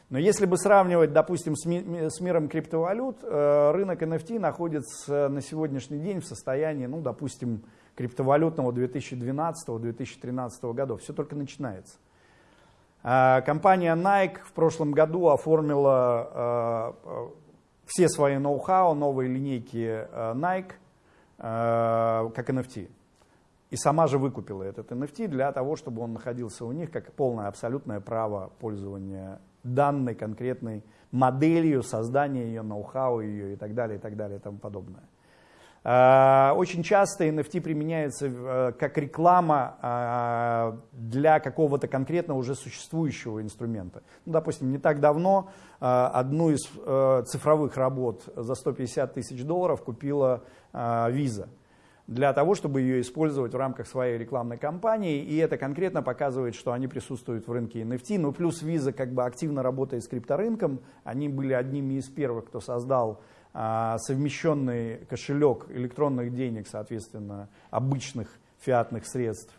Но если бы сравнивать, допустим, с, ми с миром криптовалют, э, рынок NFT находится на сегодняшний день в состоянии, ну, допустим, криптовалютного 2012-2013 годов. Все только начинается. Э, компания Nike в прошлом году оформила э, все свои ноу-хау, новые линейки Nike как NFT. И сама же выкупила этот NFT для того, чтобы он находился у них как полное абсолютное право пользования данной конкретной моделью, создания ее, ноу-хау ее и так далее, и так далее, и тому подобное. А, очень часто NFT применяется э, как реклама а, для какого-то конкретно уже существующего инструмента. Ну, допустим, не так давно а, одну из э, цифровых работ за 150 тысяч долларов купила Visa для того, чтобы ее использовать в рамках своей рекламной кампании. И это конкретно показывает, что они присутствуют в рынке NFT. Ну, плюс Visa как бы активно работает с крипторынком. Они были одними из первых, кто создал совмещенный кошелек электронных денег, соответственно, обычных фиатных средств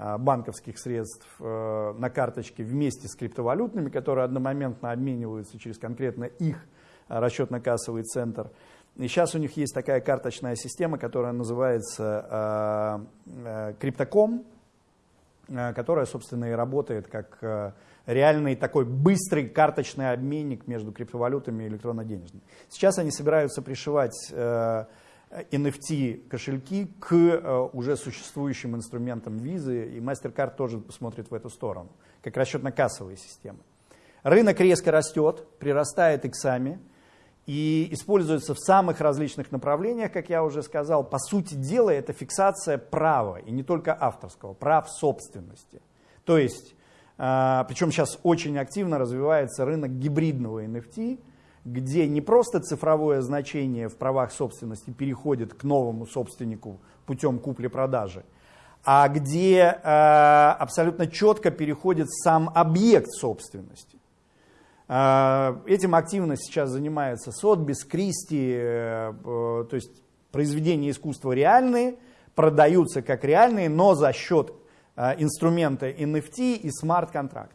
а, банковских средств э, на карточке вместе с криптовалютными, которые одномоментно обмениваются через конкретно их расчетно-кассовый центр. И сейчас у них есть такая карточная система, которая называется э, Криптоком, э, которая, собственно, и работает как э, реальный такой быстрый карточный обменник между криптовалютами и электронно-денежными. Сейчас они собираются пришивать NFT кошельки к уже существующим инструментам визы, и MasterCard тоже смотрит в эту сторону, как расчетно-кассовые системы. Рынок резко растет, прирастает иксами, и используется в самых различных направлениях, как я уже сказал. По сути дела, это фиксация права, и не только авторского, прав собственности. То есть, а, причем сейчас очень активно развивается рынок гибридного NFT, где не просто цифровое значение в правах собственности переходит к новому собственнику путем купли-продажи, а где э, абсолютно четко переходит сам объект собственности. А, этим активно сейчас занимается Сотбис, Кристи, э, то есть произведения искусства реальные, продаются как реальные, но за счет а, инструмента NFT и смарт-контракт.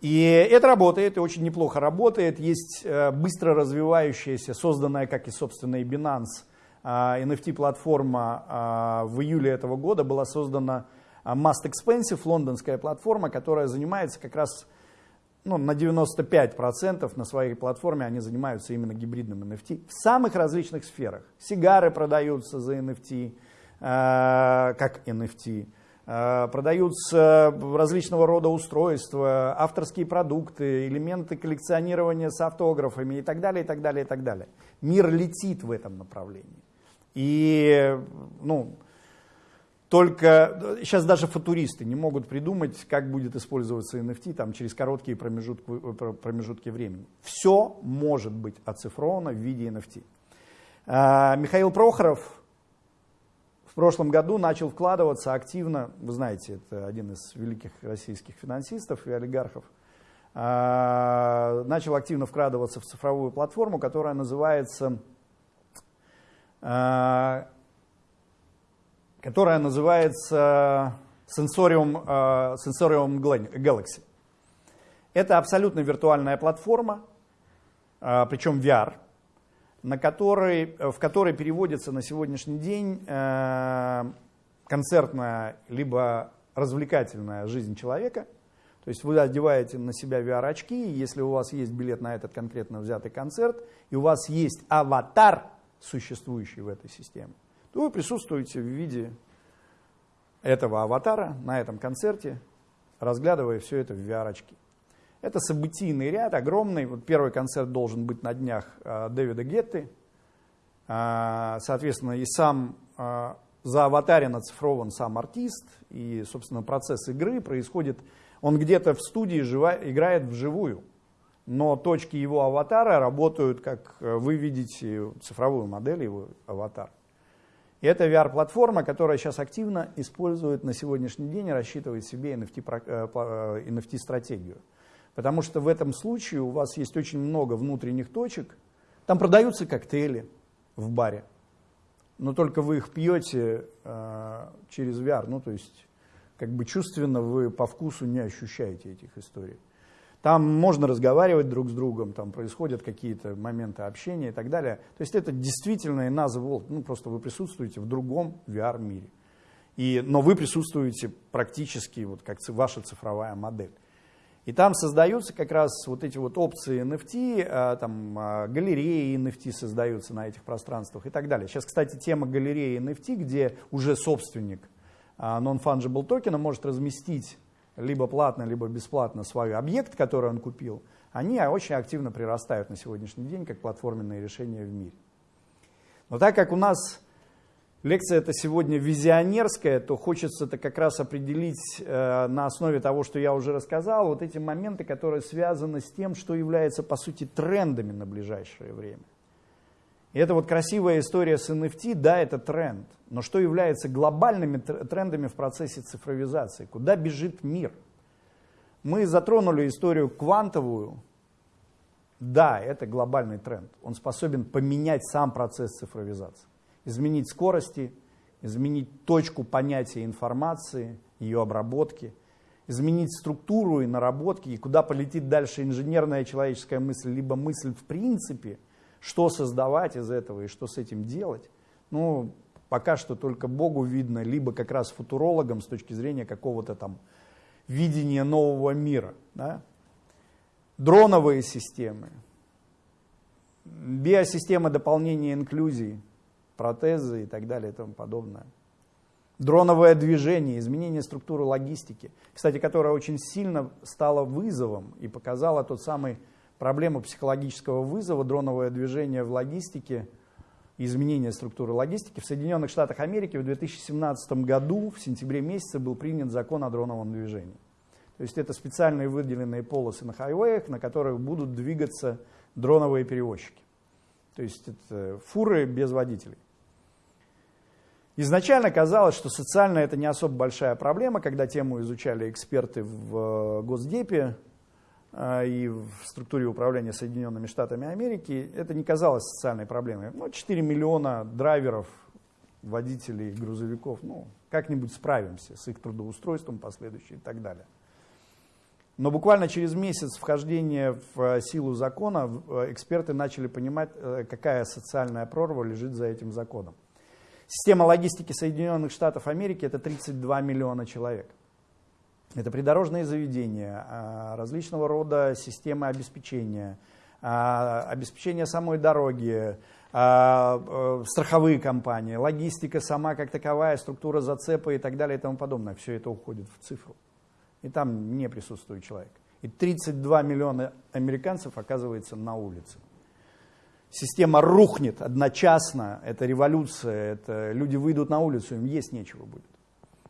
И это работает, и очень неплохо работает. Есть э, быстро развивающаяся, созданная, как и, собственно, и Binance, NFT-платформа в июле этого года была создана Must Expensive, лондонская платформа, которая занимается как раз ну, на 95% на своей платформе они занимаются именно гибридным NFT в самых различных сферах. Сигары продаются за NFT, э, как NFT, э, продаются различного рода устройства, авторские продукты, элементы коллекционирования с автографами и так далее, и так далее, и так далее. Мир летит в этом направлении. И, ну, только сейчас даже футуристы не могут придумать, как будет использоваться NFT там, через короткие промежутки, промежутки времени. Все может быть оцифровано в виде NFT. А, Михаил Прохоров в прошлом году начал вкладываться активно, вы знаете, это один из великих российских финансистов и олигархов, а, начал активно вкладываться в цифровую платформу, которая называется а, которая называется Sensorium, uh, Sensorium Galaxy. Это абсолютно виртуальная платформа, uh, причем VR, на которой, в которой переводится на сегодняшний день концертная либо развлекательная жизнь человека. То есть вы одеваете на себя VR-очки, если у вас есть билет на этот конкретно взятый концерт, и у вас есть аватар, существующий в этой системе, то вы присутствуете в виде этого аватара на этом концерте, разглядывая все это в VR-очки. Это событийный ряд, огромный. Вот первый концерт должен быть на днях э, Дэвида Гетты. Э, соответственно, и сам э, за аватарин оцифрован сам артист, и, собственно, процесс игры происходит, он где-то в студии жива, играет вживую, но точки его аватара работают, как вы видите цифровую модель его аватара. И это VR-платформа, которая сейчас активно использует на сегодняшний день и рассчитывает себе NFT-стратегию. Потому что в этом случае у вас есть очень много внутренних точек. Там продаются коктейли в баре, но только вы их пьете э, через VR. Ну, то есть, как бы чувственно вы по вкусу не ощущаете этих историй. Там можно разговаривать друг с другом, там происходят какие-то моменты общения и так далее. То есть это действительно нас ну просто вы присутствуете в другом VR-мире. И, но вы присутствуете практически вот как ваша цифровая модель. И там создаются как раз вот эти вот опции NFT, а, там а, галереи NFT создаются на этих пространствах и так далее. Сейчас, кстати, тема галереи NFT, где уже собственник а, non-fungible токена может разместить либо платно, либо бесплатно свой объект, который он купил, они очень активно прирастают на сегодняшний день как платформенные решения в мире. Но так как у нас лекция это сегодня визионерская, то хочется это как раз определить э, на основе того, что я уже рассказал, вот эти моменты, которые связаны с тем, что является по сути трендами на ближайшее время. И это вот красивая история с NFT, да, это тренд. Но что является глобальными трендами в процессе цифровизации? Куда бежит мир? Мы затронули историю квантовую. Да, это глобальный тренд. Он способен поменять сам процесс цифровизации изменить скорости, изменить точку понятия информации, ее обработки, изменить структуру и наработки, и куда полетит дальше инженерная человеческая мысль, либо мысль в принципе, что создавать из этого и что с этим делать. Ну, пока что только Богу видно, либо как раз футурологам с точки зрения какого-то там видения нового мира. Да? Дроновые системы, биосистема дополнения инклюзии – протезы и так далее и тому подобное. Дроновое движение, изменение структуры логистики, кстати, которая очень сильно стала вызовом и показала тот самый проблему психологического вызова, дроновое движение в логистике, изменение структуры логистики. В Соединенных Штатах Америки в 2017 году, в сентябре месяце, был принят закон о дроновом движении. То есть это специальные выделенные полосы на хайвеях, на которых будут двигаться дроновые перевозчики. То есть это фуры без водителей. Изначально казалось, что социально это не особо большая проблема, когда тему изучали эксперты в э, Госдепе и в структуре управления Соединенными Штатами Америки. Это не казалось социальной проблемой. Ну, 4 миллиона драйверов, водителей, грузовиков, ну, как-нибудь справимся с их трудоустройством последующим и так далее. Но буквально через месяц вхождения в э, силу закона эксперты начали понимать, какая социальная прорва лежит за этим законом. Система логистики Соединенных Штатов Америки – это 32 миллиона человек. Это придорожные заведения, а, различного рода системы обеспечения, а, обеспечение самой дороги, а, э, страховые компании, логистика сама как таковая, структура зацепа и так далее и тому подобное. Все это уходит в цифру. И там не присутствует человек. И 32 миллиона американцев оказывается на улице система рухнет одночасно, это революция, это люди выйдут на улицу, им есть нечего будет.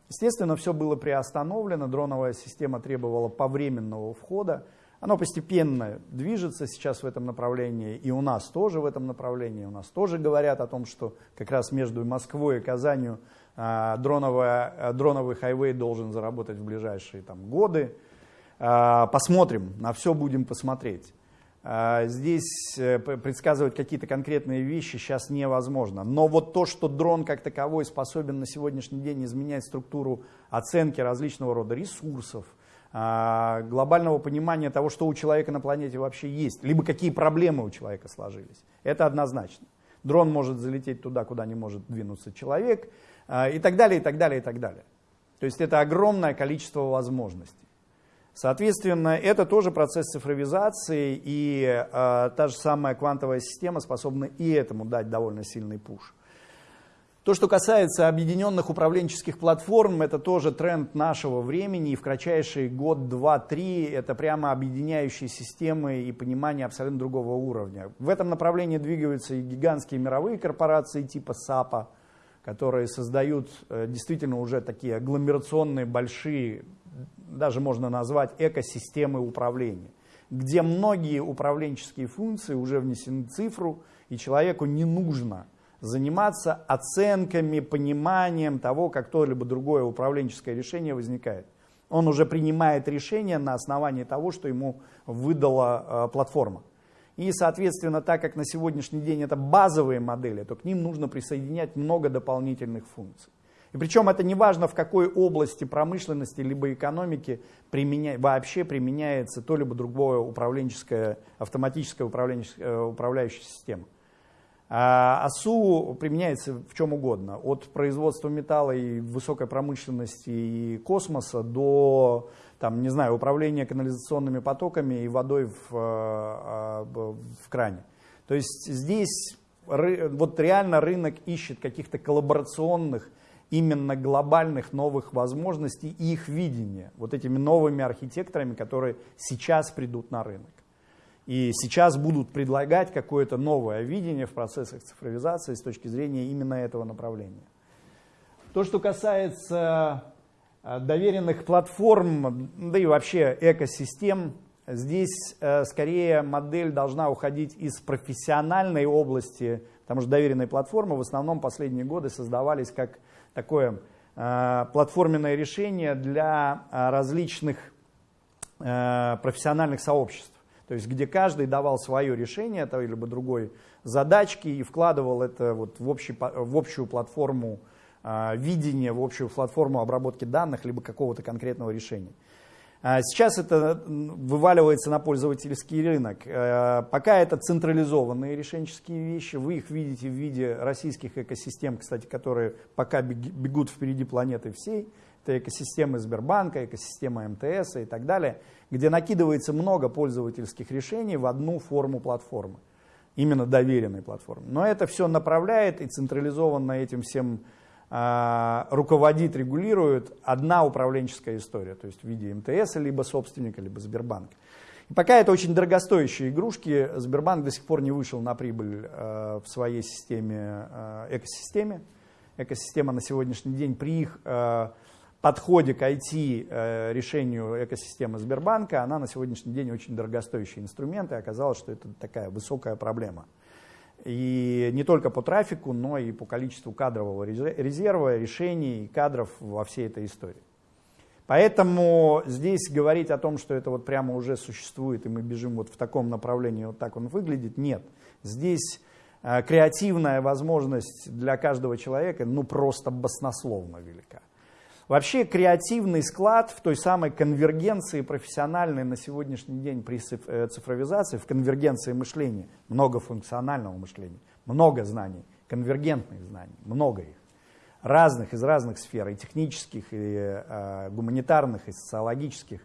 Естественно, все было приостановлено, дроновая система требовала повременного входа, оно постепенно движется сейчас в этом направлении, и у нас тоже в этом направлении, у нас тоже говорят о том, что как раз между Москвой и Казанью а, дроновая, а, дроновый хайвей должен заработать в ближайшие там, годы. А, посмотрим, на все будем посмотреть. А, здесь э, предсказывать какие-то конкретные вещи сейчас невозможно. Но вот то, что дрон как таковой способен на сегодняшний день изменять структуру оценки различного рода ресурсов, а, глобального понимания того, что у человека на планете вообще есть, либо какие проблемы у человека сложились, это однозначно. Дрон может залететь туда, куда не может двинуться человек, а, и так далее, и так далее, и так далее. То есть это огромное количество возможностей. Соответственно, это тоже процесс цифровизации, и э, та же самая квантовая система способна и этому дать довольно сильный пуш. То, что касается объединенных управленческих платформ, это тоже тренд нашего времени, и в кратчайший год, два, три это прямо объединяющие системы и понимание абсолютно другого уровня. В этом направлении двигаются и гигантские мировые корпорации типа САПа, которые создают э, действительно уже такие агломерационные, большие, даже можно назвать экосистемы управления, где многие управленческие функции уже внесены в цифру, и человеку не нужно заниматься оценками, пониманием того, как то-либо другое управленческое решение возникает. Он уже принимает решение на основании того, что ему выдала э, платформа. И, соответственно, так как на сегодняшний день это базовые модели, то к ним нужно присоединять много дополнительных функций. И причем это не важно, в какой области промышленности либо экономики применя... вообще применяется то либо другое управленческое, автоматическая управленческая, управляющая система. А АСУ применяется в чем угодно, от производства металла и высокой промышленности и космоса до, там, не знаю, управления канализационными потоками и водой в, а, в кране. То есть здесь вот реально рынок ищет каких-то коллаборационных, именно глобальных новых возможностей и их видения, вот этими новыми архитекторами, которые сейчас придут на рынок и сейчас будут предлагать какое-то новое видение в процессах цифровизации с точки зрения именно этого направления. То, что касается э, доверенных платформ, да и вообще экосистем, здесь э, скорее модель должна уходить из профессиональной области, потому что доверенные платформы в основном последние годы создавались как такое э, платформенное решение для различных профессиональных сообществ то есть где каждый давал свое решение той либо другой задачки и вкладывал это вот в, общий, в общую платформу э, видения, в общую платформу обработки данных, либо какого-то конкретного решения. А сейчас это вываливается на пользовательский рынок. Э, пока это централизованные решенческие вещи, вы их видите в виде российских экосистем, кстати, которые пока бегут впереди планеты всей. Это экосистема Сбербанка, экосистема МТС и так далее – где накидывается много пользовательских решений в одну форму платформы, именно доверенной платформы. Но это все направляет и централизованно этим всем руководит, регулирует одна управленческая история, то есть в виде МТС, либо собственника, либо Сбербанка. И пока это очень дорогостоящие игрушки, Сбербанк до сих пор не вышел на прибыль э, в своей системе, э, экосистеме. Экосистема на сегодняшний день при их э, подходе к IT-решению экосистемы Сбербанка, она на сегодняшний день очень дорогостоящий инструмент, и оказалось, что это такая высокая проблема. И не только по трафику, но и по количеству кадрового резерва, решений, кадров во всей этой истории. Поэтому здесь говорить о том, что это вот прямо уже существует, и мы бежим вот в таком направлении, вот так он выглядит, нет. Здесь э, креативная возможность для каждого человека, ну, просто баснословно велика. Вообще креативный склад в той самой конвергенции профессиональной на сегодняшний день при э, цифровизации, в конвергенции мышления, многофункционального мышления, много знаний, конвергентных знаний, много их, разных, из разных сфер, и технических, и э, гуманитарных, и социологических.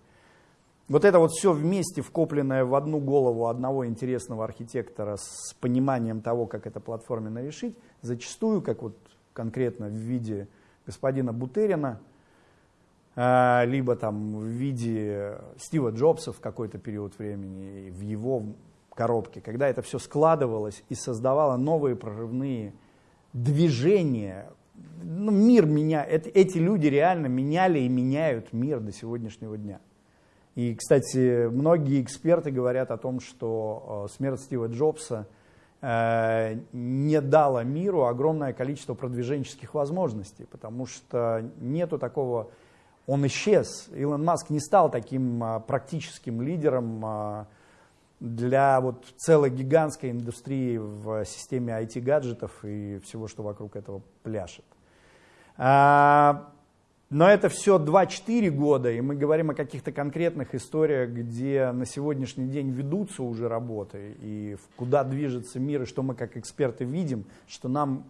Вот это вот все вместе вкопленное в одну голову одного интересного архитектора с пониманием того, как это платформенно решить, зачастую, как вот конкретно в виде господина Бутерина, либо там в виде Стива Джобса в какой-то период времени, в его коробке, когда это все складывалось и создавало новые прорывные движения. Ну, мир меня, эти люди реально меняли и меняют мир до сегодняшнего дня. И, кстати, многие эксперты говорят о том, что э, смерть Стива Джобса э, не дала миру огромное количество продвиженческих возможностей, потому что нету такого он исчез. Илон Маск не стал таким а, практическим лидером а, для вот целой гигантской индустрии в системе IT-гаджетов и всего, что вокруг этого пляшет. А, но это все 2-4 года, и мы говорим о каких-то конкретных историях, где на сегодняшний день ведутся уже работы, и куда движется мир, и что мы как эксперты видим, что нам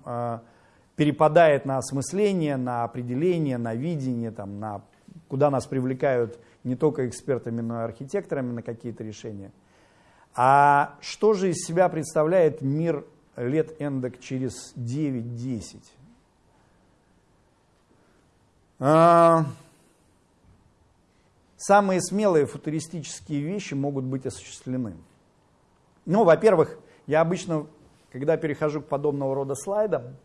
перепадает на осмысление, на определение, на видение, там, на, куда нас привлекают не только экспертами, но и архитекторами на какие-то решения. А что же из себя представляет мир лет эндок через 9-10? А, самые смелые футуристические вещи могут быть осуществлены. Ну, во-первых, я обычно, когда перехожу к подобного рода слайдам,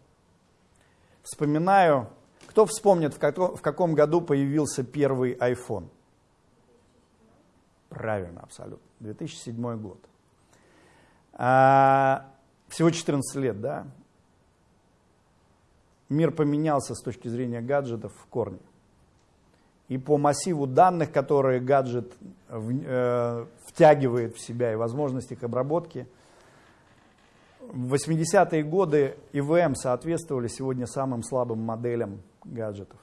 вспоминаю, кто вспомнит, в каком, в каком году появился первый iPhone? Правильно, абсолютно. 2007 год. А, всего 14 лет, да? Мир поменялся с точки зрения гаджетов в корне. И по массиву данных, которые гаджет в, э, втягивает в себя и возможность их обработки, в 80-е годы ИВМ соответствовали сегодня самым слабым моделям гаджетов.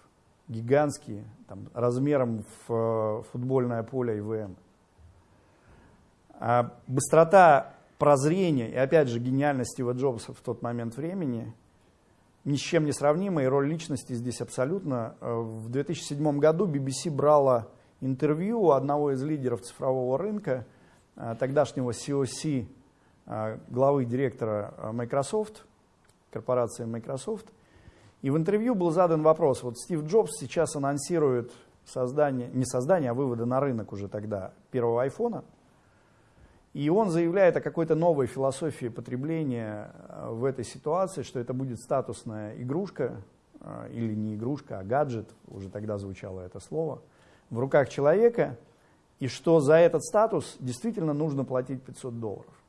Гигантские, там, размером в э, футбольное поле ИВМ. А быстрота прозрения и, опять же, гениальность Стива Джобса в тот момент времени ни с чем не сравнима, и роль личности здесь абсолютно. Э, в 2007 году BBC брала интервью одного из лидеров цифрового рынка, э, тогдашнего COC, главы директора Microsoft, корпорации Microsoft. И в интервью был задан вопрос, вот Стив Джобс сейчас анонсирует создание, не создание, а выводы на рынок уже тогда первого айфона – и он заявляет о какой-то новой философии потребления э, в этой ситуации, что это будет статусная игрушка, э, или не игрушка, а гаджет, уже тогда звучало это слово, в руках человека, и что за этот статус действительно нужно платить 500 долларов.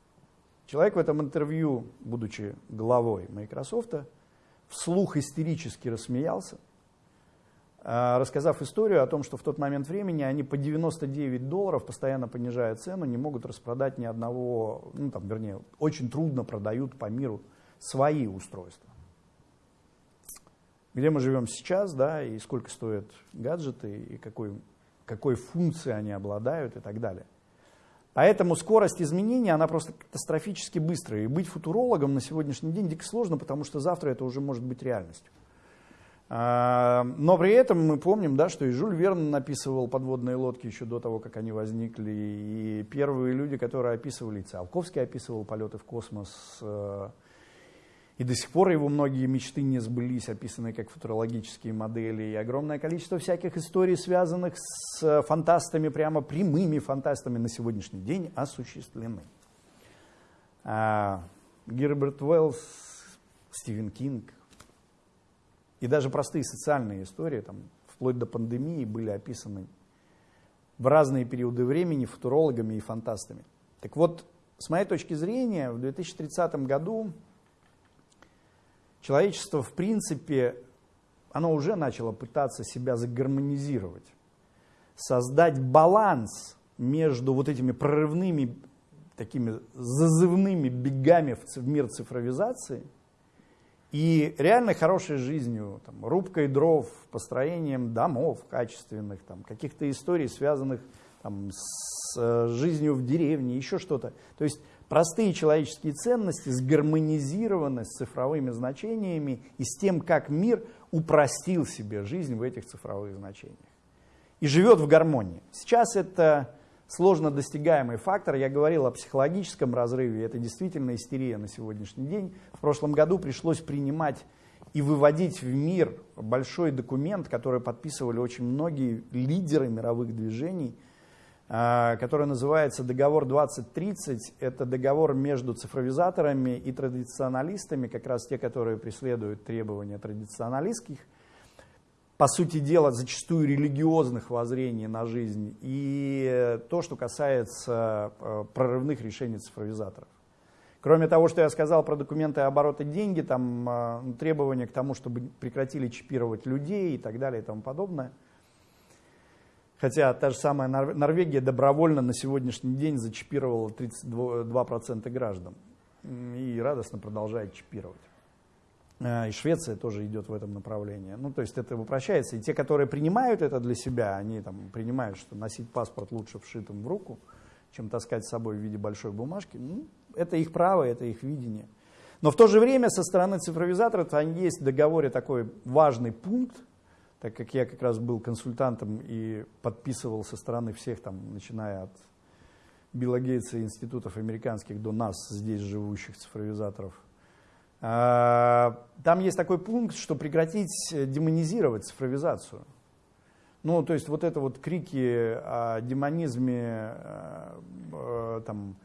Человек в этом интервью, будучи главой Microsoft, вслух истерически рассмеялся, а, рассказав историю о том, что в тот момент времени они по 99 долларов, постоянно понижая цену, не могут распродать ни одного, ну там, вернее, очень трудно продают по миру свои устройства. Где мы живем сейчас, да, и сколько стоят гаджеты, и какой, какой функцией они обладают и так далее. Поэтому скорость изменения, она просто катастрофически быстрая. И быть футурологом на сегодняшний день дико сложно, потому что завтра это уже может быть реальностью. А, но при этом мы помним, да, что и Жюль Верн написывал подводные лодки еще до того, как они возникли. И первые люди, которые описывали, и Циолковский описывал полеты в космос. Э, и до сих пор его многие мечты не сбылись, описанные как футурологические модели. И огромное количество всяких историй, связанных с фантастами, прямо прямыми фантастами на сегодняшний день осуществлены. А, Герберт Уэллс, Стивен Кинг, и даже простые социальные истории, там, вплоть до пандемии, были описаны в разные периоды времени футурологами и фантастами. Так вот, с моей точки зрения, в 2030 году человечество, в принципе, оно уже начало пытаться себя загармонизировать, создать баланс между вот этими прорывными, такими зазывными бегами в мир цифровизации – и реально хорошей жизнью, там, рубкой дров, построением домов качественных, там, каких-то историй, связанных там, с э, жизнью в деревне, еще что-то. То есть простые человеческие ценности сгармонизированы с цифровыми значениями и с тем, как мир упростил себе жизнь в этих цифровых значениях. И живет в гармонии. Сейчас это сложно достигаемый фактор. Я говорил о психологическом разрыве, это действительно истерия на сегодняшний день. В прошлом году пришлось принимать и выводить в мир большой документ, который подписывали очень многие лидеры мировых движений, который называется «Договор 2030». Это договор между цифровизаторами и традиционалистами, как раз те, которые преследуют требования традиционалистских по сути дела, зачастую религиозных воззрений на жизнь, и то, что касается э, прорывных решений цифровизаторов. Кроме того, что я сказал про документы оборота деньги, там э, требования к тому, чтобы прекратили чипировать людей и так далее и тому подобное. Хотя та же самая Норвегия добровольно на сегодняшний день зачипировала 32% граждан и радостно продолжает чипировать. Э, и Швеция тоже идет в этом направлении. Ну, то есть это упрощается. И те, которые принимают это для себя, они там принимают, что носить паспорт лучше вшитым в руку, чем таскать с собой в виде большой бумажки. Ну, это их право, это их видение. Но в то же время со стороны цифровизаторов есть в договоре такой важный пункт, так как я как раз был консультантом и подписывал со стороны всех, там, начиная от Билла Гейтса и институтов американских до нас, здесь живущих цифровизаторов, а, там есть такой пункт, что прекратить демонизировать цифровизацию. Ну, то есть вот это вот крики о демонизме, э, там,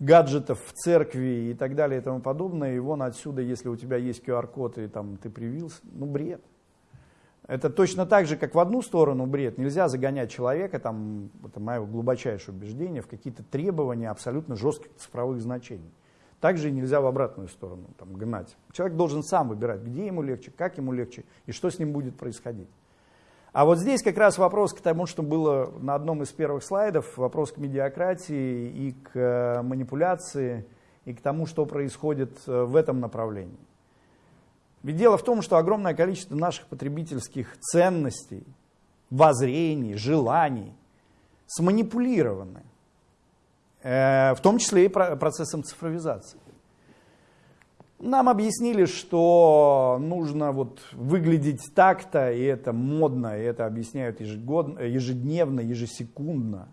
гаджетов в церкви и так далее и тому подобное, и вон отсюда, если у тебя есть QR-код и там ты привился, ну бред. Это точно так же, как в одну сторону бред. Нельзя загонять человека, там, это мое глубочайшее убеждение, в какие-то требования абсолютно жестких цифровых значений. Также нельзя в обратную сторону там, гнать. Человек должен сам выбирать, где ему легче, как ему легче и что с ним будет происходить. А вот здесь как раз вопрос к тому, что было на одном из первых слайдов, вопрос к медиакратии и к э, манипуляции, и к тому, что происходит э, в этом направлении. Ведь дело в том, что огромное количество наших потребительских ценностей, воззрений, желаний сманипулированы, э, в том числе и процессом цифровизации. Нам объяснили, что нужно вот выглядеть так-то, и это модно, и это объясняют ежегодно, ежедневно, ежесекундно.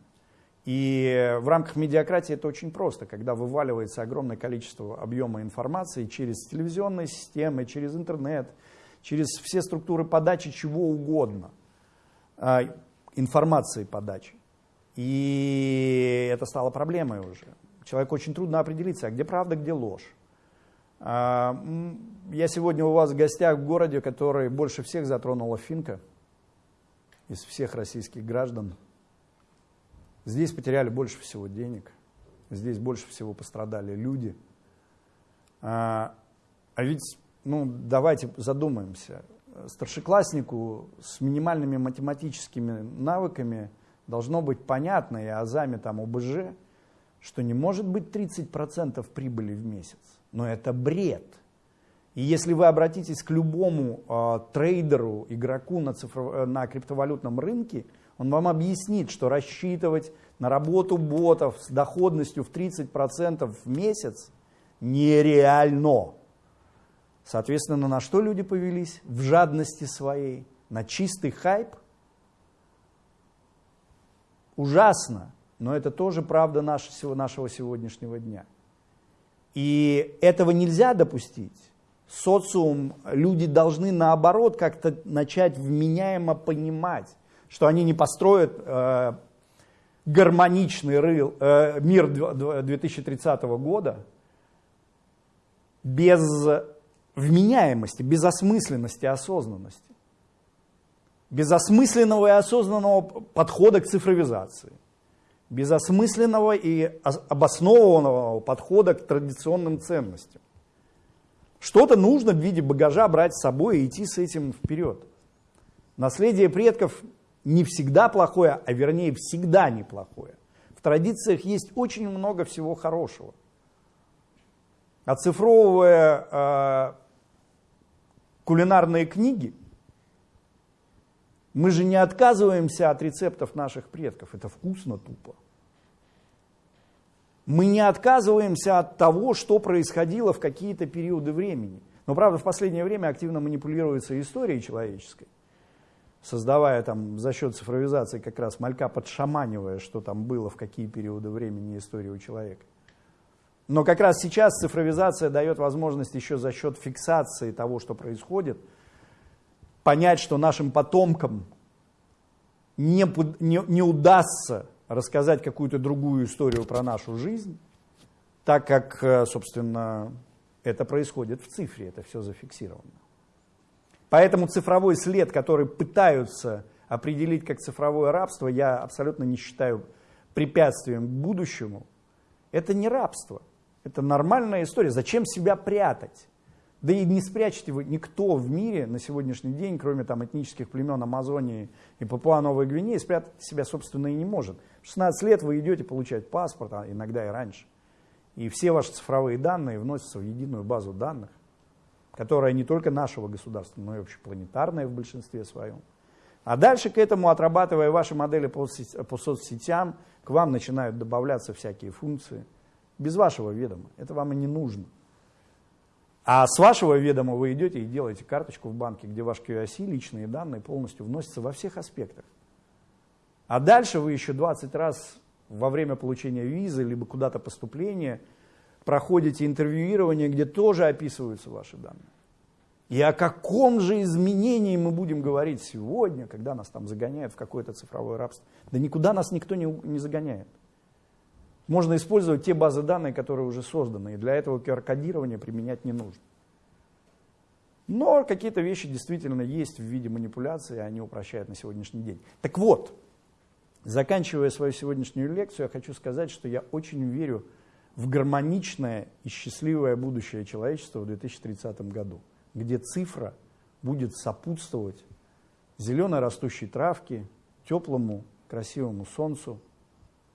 И в рамках медиакратии это очень просто, когда вываливается огромное количество объема информации через телевизионные системы, через интернет, через все структуры подачи чего угодно, а, информации подачи. И это стало проблемой уже. Человеку очень трудно определиться, а где правда, где ложь. А, я сегодня у вас в гостях в городе, который больше всех затронула финка из всех российских граждан. Здесь потеряли больше всего денег, здесь больше всего пострадали люди. А, а ведь, ну, давайте задумаемся, старшекласснику с минимальными математическими навыками должно быть понятно, и азами там ОБЖ, что не может быть 30% прибыли в месяц но это бред. И если вы обратитесь к любому э, трейдеру, игроку на, цифров... Э, на криптовалютном рынке, он вам объяснит, что рассчитывать на работу ботов с доходностью в 30% в месяц нереально. Соответственно, на что люди повелись? В жадности своей, на чистый хайп. Ужасно, но это тоже правда нашего сегодняшнего дня. И этого нельзя допустить. Социум, люди должны наоборот как-то начать вменяемо понимать, что они не построят э, гармоничный рыл, э, мир 2030 года без вменяемости, без осмысленности, осознанности. Без осмысленного и осознанного подхода к цифровизации без осмысленного и обоснованного подхода к традиционным ценностям. Что-то нужно в виде багажа брать с собой и идти с этим вперед. Наследие предков не всегда плохое, а вернее всегда неплохое. В традициях есть очень много всего хорошего. Оцифровывая э, кулинарные книги, мы же не отказываемся от рецептов наших предков. Это вкусно тупо. Мы не отказываемся от того, что происходило в какие-то периоды времени. Но, правда, в последнее время активно манипулируется историей человеческой, создавая там за счет цифровизации как раз малька подшаманивая, что там было в какие периоды времени истории у человека. Но как раз сейчас цифровизация дает возможность еще за счет фиксации того, что происходит – понять, что нашим потомкам не, не, не удастся рассказать какую-то другую историю про нашу жизнь, так как, э, собственно, это происходит в цифре, это все зафиксировано. Поэтому цифровой след, который пытаются определить как цифровое рабство, я абсолютно не считаю препятствием к будущему. Это не рабство, это нормальная история. Зачем себя прятать? Да и не спрячете вы никто в мире на сегодняшний день, кроме там этнических племен Амазонии и Папуа-Новой Гвинеи, спрятать себя, собственно, и не может. В 16 лет вы идете получать паспорт, а иногда и раньше. И все ваши цифровые данные вносятся в единую базу данных, которая не только нашего государства, но и общепланетарная в большинстве своем. А дальше к этому, отрабатывая ваши модели по, соцсетям, к вам начинают добавляться всякие функции. Без вашего ведома. Это вам и не нужно. А с вашего ведома вы идете и делаете карточку в банке, где ваш QIC, личные данные полностью вносятся во всех аспектах. А дальше вы еще 20 раз во время получения визы, либо куда-то поступления, проходите интервьюирование, где тоже описываются ваши данные. И о каком же изменении мы будем говорить сегодня, когда нас там загоняют в какое-то цифровое рабство? Да никуда нас никто не, не загоняет. Можно использовать те базы данных, которые уже созданы, и для этого QR-кодирование применять не нужно. Но какие-то вещи действительно есть в виде манипуляции, они упрощают на сегодняшний день. Так вот, заканчивая свою сегодняшнюю лекцию, я хочу сказать, что я очень верю в гармоничное и счастливое будущее человечества в 2030 году где цифра будет сопутствовать зеленой растущей травке, теплому, красивому солнцу,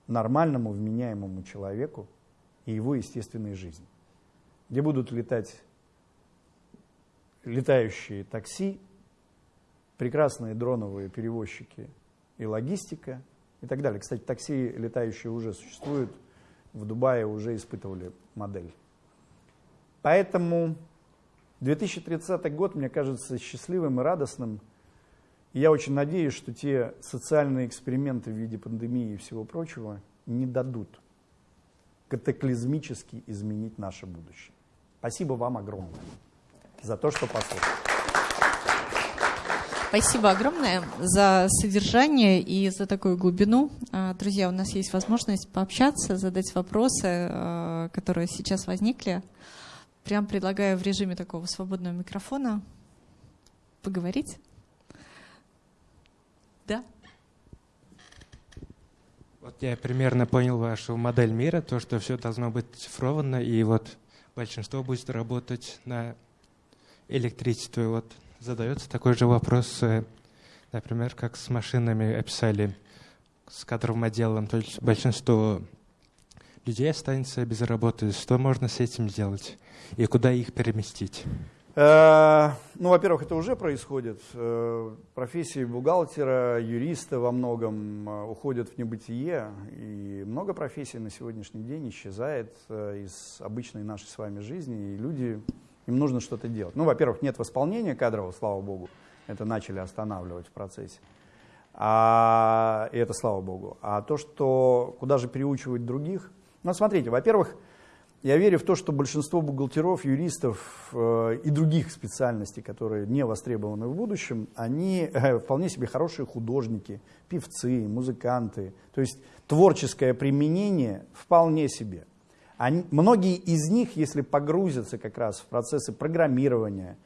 нормальному, вменяемому человеку и его естественной жизни. Где будут летать летающие такси, прекрасные дроновые перевозчики и логистика и так далее. Кстати, такси летающие уже существуют, в Дубае уже испытывали модель. Поэтому 2030 год, мне кажется, счастливым и радостным. Я очень надеюсь, что те социальные эксперименты в виде пандемии и всего прочего не дадут катаклизмически изменить наше будущее. Спасибо вам огромное за то, что послушали. Спасибо огромное за содержание и за такую глубину. А, друзья, у нас есть возможность пообщаться, задать вопросы, а, которые сейчас возникли. Прям предлагаю в режиме такого свободного микрофона поговорить. Да? Вот я примерно понял вашу модель мира, то, что все должно быть цифровано, и вот большинство будет работать на электричестве. Вот задается такой же вопрос, э, например, как с машинами описали, с кадровым отделом. То есть большинство людей останется без работы. Что можно с этим сделать? и куда их переместить? Э, ну, во-первых, это уже происходит. Э, профессии бухгалтера, юриста во многом уходят в небытие, и много профессий на сегодняшний день исчезает из обычной нашей с вами жизни, и люди, им нужно что-то делать. Ну, во-первых, нет восполнения кадрового, слава богу, это начали останавливать в процессе. А, и это слава богу. А то, что куда же переучивать других, ну, смотрите, во-первых, я верю в то, что большинство бухгалтеров, юристов э, и других специальностей, которые не востребованы в будущем, они э, вполне себе хорошие художники, певцы, музыканты. То есть творческое применение вполне себе. Они, многие из них, если погрузятся как раз в процессы программирования,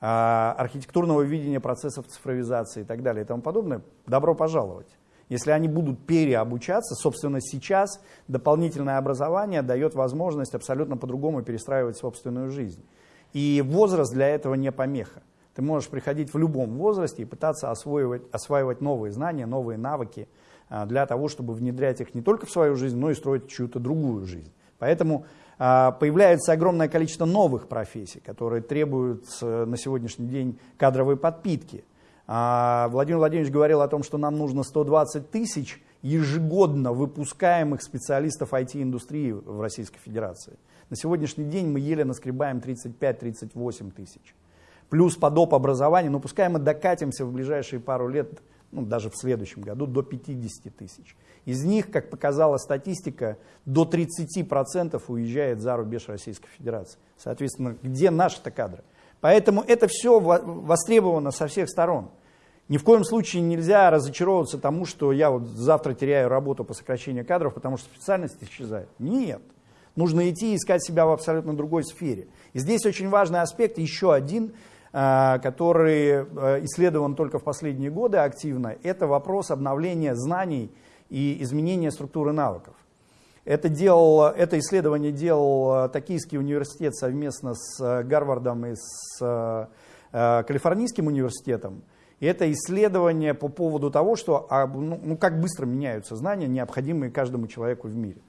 э, архитектурного видения процессов цифровизации и так далее и тому подобное, добро пожаловать. Если они будут переобучаться, собственно, сейчас дополнительное образование дает возможность абсолютно по-другому перестраивать собственную жизнь. И возраст для этого не помеха. Ты можешь приходить в любом возрасте и пытаться осваивать, осваивать новые знания, новые навыки а, для того, чтобы внедрять их не только в свою жизнь, но и строить чью-то другую жизнь. Поэтому а, появляется огромное количество новых профессий, которые требуют э, на сегодняшний день кадровой подпитки – а, Владимир Владимирович говорил о том, что нам нужно 120 тысяч ежегодно выпускаемых специалистов IT-индустрии в Российской Федерации. На сегодняшний день мы еле наскребаем 35-38 тысяч. Плюс по доп. образованию, но пускай мы докатимся в ближайшие пару лет, ну, даже в следующем году, до 50 тысяч. Из них, как показала статистика, до 30% уезжает за рубеж Российской Федерации. Соответственно, где наши-то кадры? Поэтому это все востребовано со всех сторон. Ни в коем случае нельзя разочаровываться тому, что я вот завтра теряю работу по сокращению кадров, потому что специальность исчезает. Нет. Нужно идти искать себя в абсолютно другой сфере. И здесь очень важный аспект, еще один, который э, исследован только в последние годы активно, это вопрос обновления знаний и изменения структуры навыков. Это, делал, это исследование делал э, Токийский университет совместно с э, Гарвардом и с э, Калифорнийским университетом. И это исследование по поводу того, что, а, ну, ну, как быстро меняются знания, необходимые каждому человеку в мире.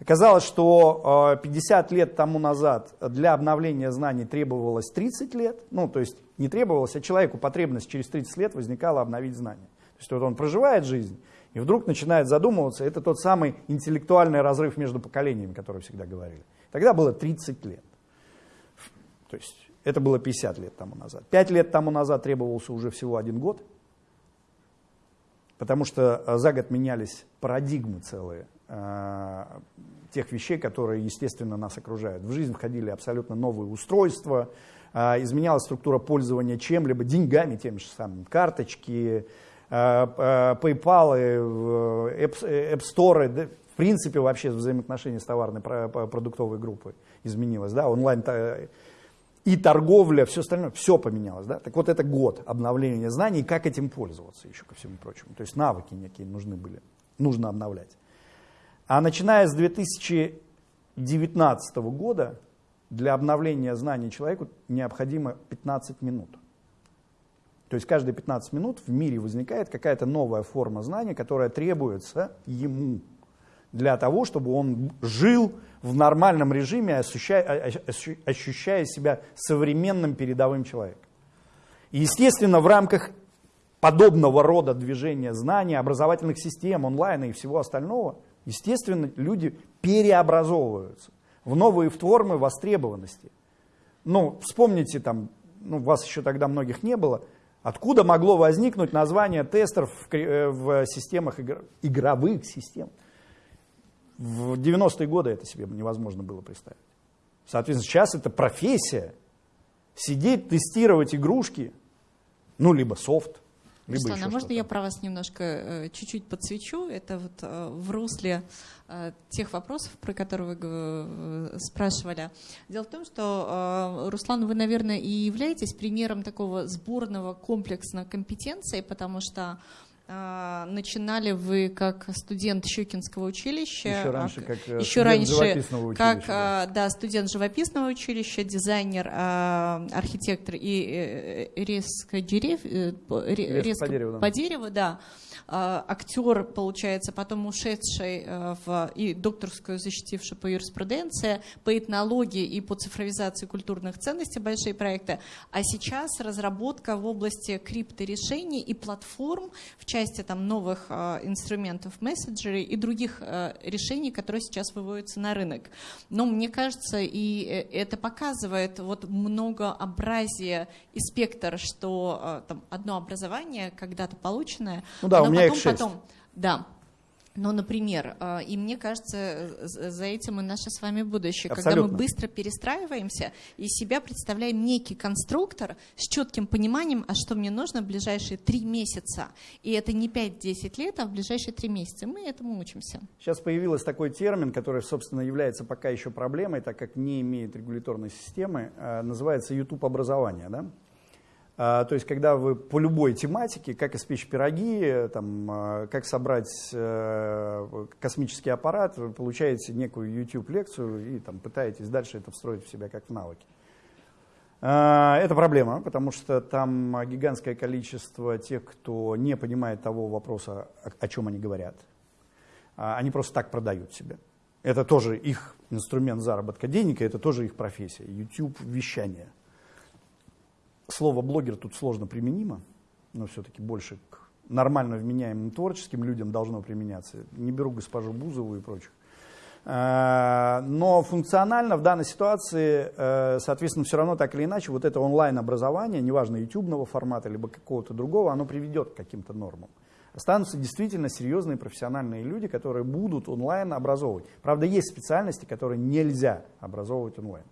Оказалось, что 50 лет тому назад для обновления знаний требовалось 30 лет. Ну, то есть не требовалось, а человеку потребность через 30 лет возникала обновить знания. То есть вот он проживает жизнь, и вдруг начинает задумываться, это тот самый интеллектуальный разрыв между поколениями, который всегда говорили. Тогда было 30 лет. То есть это было 50 лет тому назад. 5 лет тому назад требовался уже всего один год, потому что э, за год менялись парадигмы целые э, тех вещей, которые, естественно, нас окружают. В жизнь входили абсолютно новые устройства, а, изменялась структура пользования чем-либо, деньгами, теми же самыми, карточки, а, PayPal, App, App Store, да, в принципе вообще взаимоотношения с товарной продуктовой группой изменилось, да, онлайн и торговля, все остальное, все поменялось. Да? Так вот это год обновления знаний, как этим пользоваться еще ко всему прочему. То есть навыки некие нужны были, нужно обновлять. А начиная с 2019 года для обновления знаний человеку необходимо 15 минут. То есть каждые 15 минут в мире возникает какая-то новая форма знания, которая требуется ему для того, чтобы он жил в нормальном режиме, ощущая, ощущая себя современным передовым человеком. И, естественно, в рамках подобного рода движения знаний, образовательных систем, онлайна и всего остального, естественно, люди переобразовываются в новые формы востребованности. Ну, вспомните, там, ну, вас еще тогда многих не было, откуда могло возникнуть название тестеров в, э, в системах, игровых систем. В 90-е годы это себе невозможно было представить. Соответственно, сейчас это профессия. Сидеть, тестировать игрушки, ну, либо софт, либо Руслан, а можно я про вас немножко э, чуть-чуть подсвечу? Это вот э, в русле э, тех вопросов, про которые вы спрашивали. Дело в том, что, Руслан, вы, наверное, и являетесь примером такого сборного комплекса компетенций, потому что начинали вы как студент Щукинского училища. Еще раньше, как э, еще студент раньше, живописного училища. Как, да. да, студент живописного училища, дизайнер, а, архитектор и э, резко, дерев, э, резко по дереву, да. По дереву, да. А, актер, получается, потом ушедший э, в, и докторскую защитивший по юриспруденции, по этнологии и по цифровизации культурных ценностей большие проекты, а сейчас разработка в области крипторешений и платформ в части там, новых э, инструментов мессенджеры и других э, решений, которые сейчас выводятся на рынок. Но мне кажется, и это показывает вот многообразие и спектр, что там, одно образование когда-то полученное, ну да, меня потом, их шесть. Потом, да. Но, например, э, и мне кажется, за этим и наше с вами будущее, Абсолютно. когда мы быстро перестраиваемся и себя представляем некий конструктор с четким пониманием, а что мне нужно в ближайшие три месяца. И это не 5-10 лет, а в ближайшие три месяца. Мы этому учимся. Сейчас появился такой термин, который, собственно, является пока еще проблемой, так как не имеет регуляторной системы, э, называется YouTube-образование. Да? А, то есть, когда вы по любой тематике, как испечь пироги, там, а, как собрать э, космический аппарат, вы получаете некую YouTube-лекцию и там, пытаетесь дальше это встроить в себя как в навыки. А, это проблема, потому что там гигантское количество тех, кто не понимает того вопроса, о чем они говорят. Они просто так продают себя. Это тоже их инструмент заработка денег, это тоже их профессия. YouTube-вещание слово блогер тут сложно применимо, но все-таки больше к нормально вменяемым творческим людям должно применяться. Не беру госпожу Бузову и прочих. Э, но функционально в данной ситуации, э, соответственно, все равно так или иначе, вот это онлайн-образование, неважно, ютубного формата, либо какого-то другого, оно приведет к каким-то нормам. Останутся действительно серьезные профессиональные люди, которые будут онлайн образовывать. Правда, есть специальности, которые нельзя образовывать онлайн.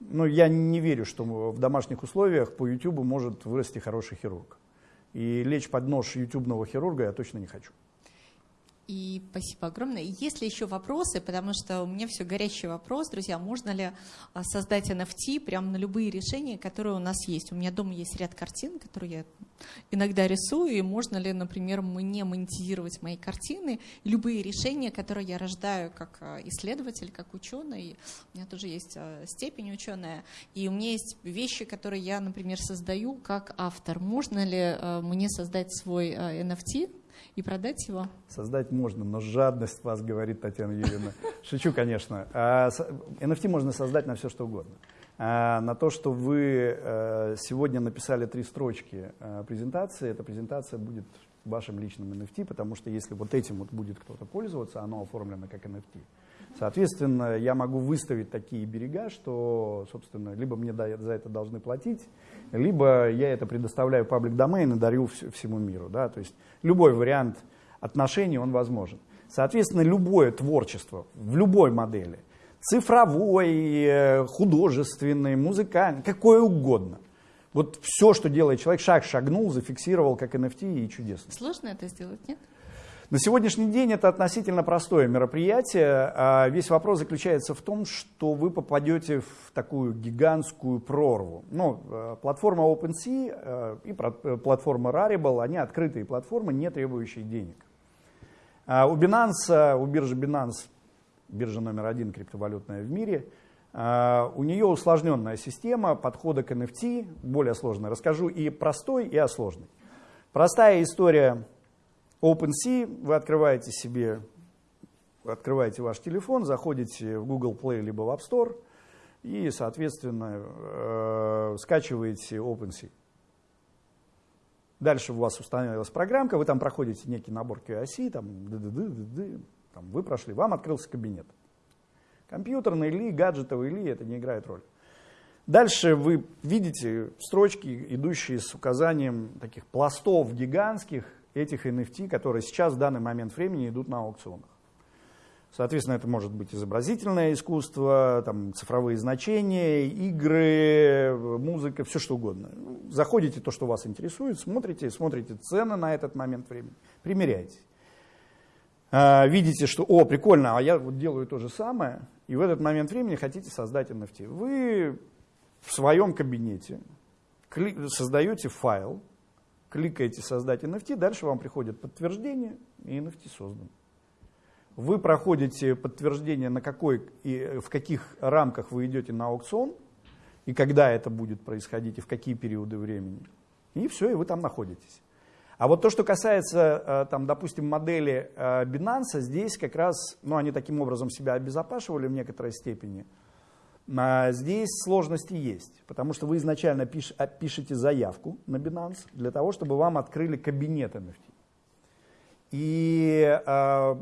Ну, я не верю, что в домашних условиях по YouTube может вырасти хороший хирург. И лечь под нож ютубного хирурга я точно не хочу. И спасибо огромное. Есть ли еще вопросы, потому что у меня все горячий вопрос, друзья, можно ли а, создать NFT прямо на любые решения, которые у нас есть? У меня дома есть ряд картин, которые я иногда рисую, и можно ли, например, мне монетизировать мои картины, любые решения, которые я рождаю как а, исследователь, как ученый, у меня тоже есть а, степень ученая, и у меня есть вещи, которые я, например, создаю как автор. Можно ли мне создать свой NFT, и продать его? Создать можно, но жадность вас, говорит Татьяна Юрьевна. Шучу, конечно. NFT а, можно создать на все, что угодно. А, на то, что вы э, сегодня написали три строчки э, презентации, эта презентация будет вашим личным NFT, потому что если вот этим вот будет кто-то пользоваться, оно оформлено как NFT. Соответственно, я могу выставить такие берега, что, собственно, либо мне за это должны платить, либо я это предоставляю паблик домен и дарю всему миру. Да? То есть любой вариант отношений, он возможен. Соответственно, любое творчество в любой модели Цифровой, э, художественный, музыкальный, какой угодно. Вот все, что делает человек, шаг шагнул, зафиксировал как NFT и чудесно. Сложно это сделать, нет? На сегодняшний день это относительно простое мероприятие. А весь вопрос заключается в том, что вы попадете в такую гигантскую прорву. Ну, э, платформа OpenSea э, и э, платформа Rarible, они открытые платформы, не требующие денег. А у Binance, у биржи Binance, биржа номер один криптовалютная в мире, у нее усложненная система подхода к NFT, более сложная. Расскажу и простой, и о сложной. Простая история OpenSea, вы открываете себе, открываете ваш телефон, заходите в Google Play либо в App Store и, соответственно, э, скачиваете OpenSea. Дальше у вас установилась программка, вы там проходите некий набор QIC, там, ды -ды -ды -ды -ды, там вы прошли, вам открылся кабинет. Компьютерный ли, гаджетовый ли, это не играет роль. Дальше вы видите строчки, идущие с указанием таких пластов гигантских, этих NFT, которые сейчас в данный момент времени идут на аукционах. Соответственно, это может быть изобразительное искусство, там, цифровые значения, игры, музыка, все что угодно. Заходите то, что вас интересует, смотрите, смотрите цены на этот момент времени, примеряйте. А, видите, что, о, прикольно, а я вот делаю то же самое, и в этот момент времени хотите создать NFT. Вы в своем кабинете создаете файл, кликаете «Создать NFT», дальше вам приходит подтверждение, и NFT создан. Вы проходите подтверждение, на какой и в каких рамках вы идете на аукцион, и когда это будет происходить, и в какие периоды времени. И все, и вы там находитесь. А вот то, что касается, э, там, допустим, модели э, Binance, здесь как раз, ну, они таким образом себя обезопашивали в некоторой степени – здесь сложности есть, потому что вы изначально пиш, а, пишете заявку на Binance для того, чтобы вам открыли кабинет NFT. И э,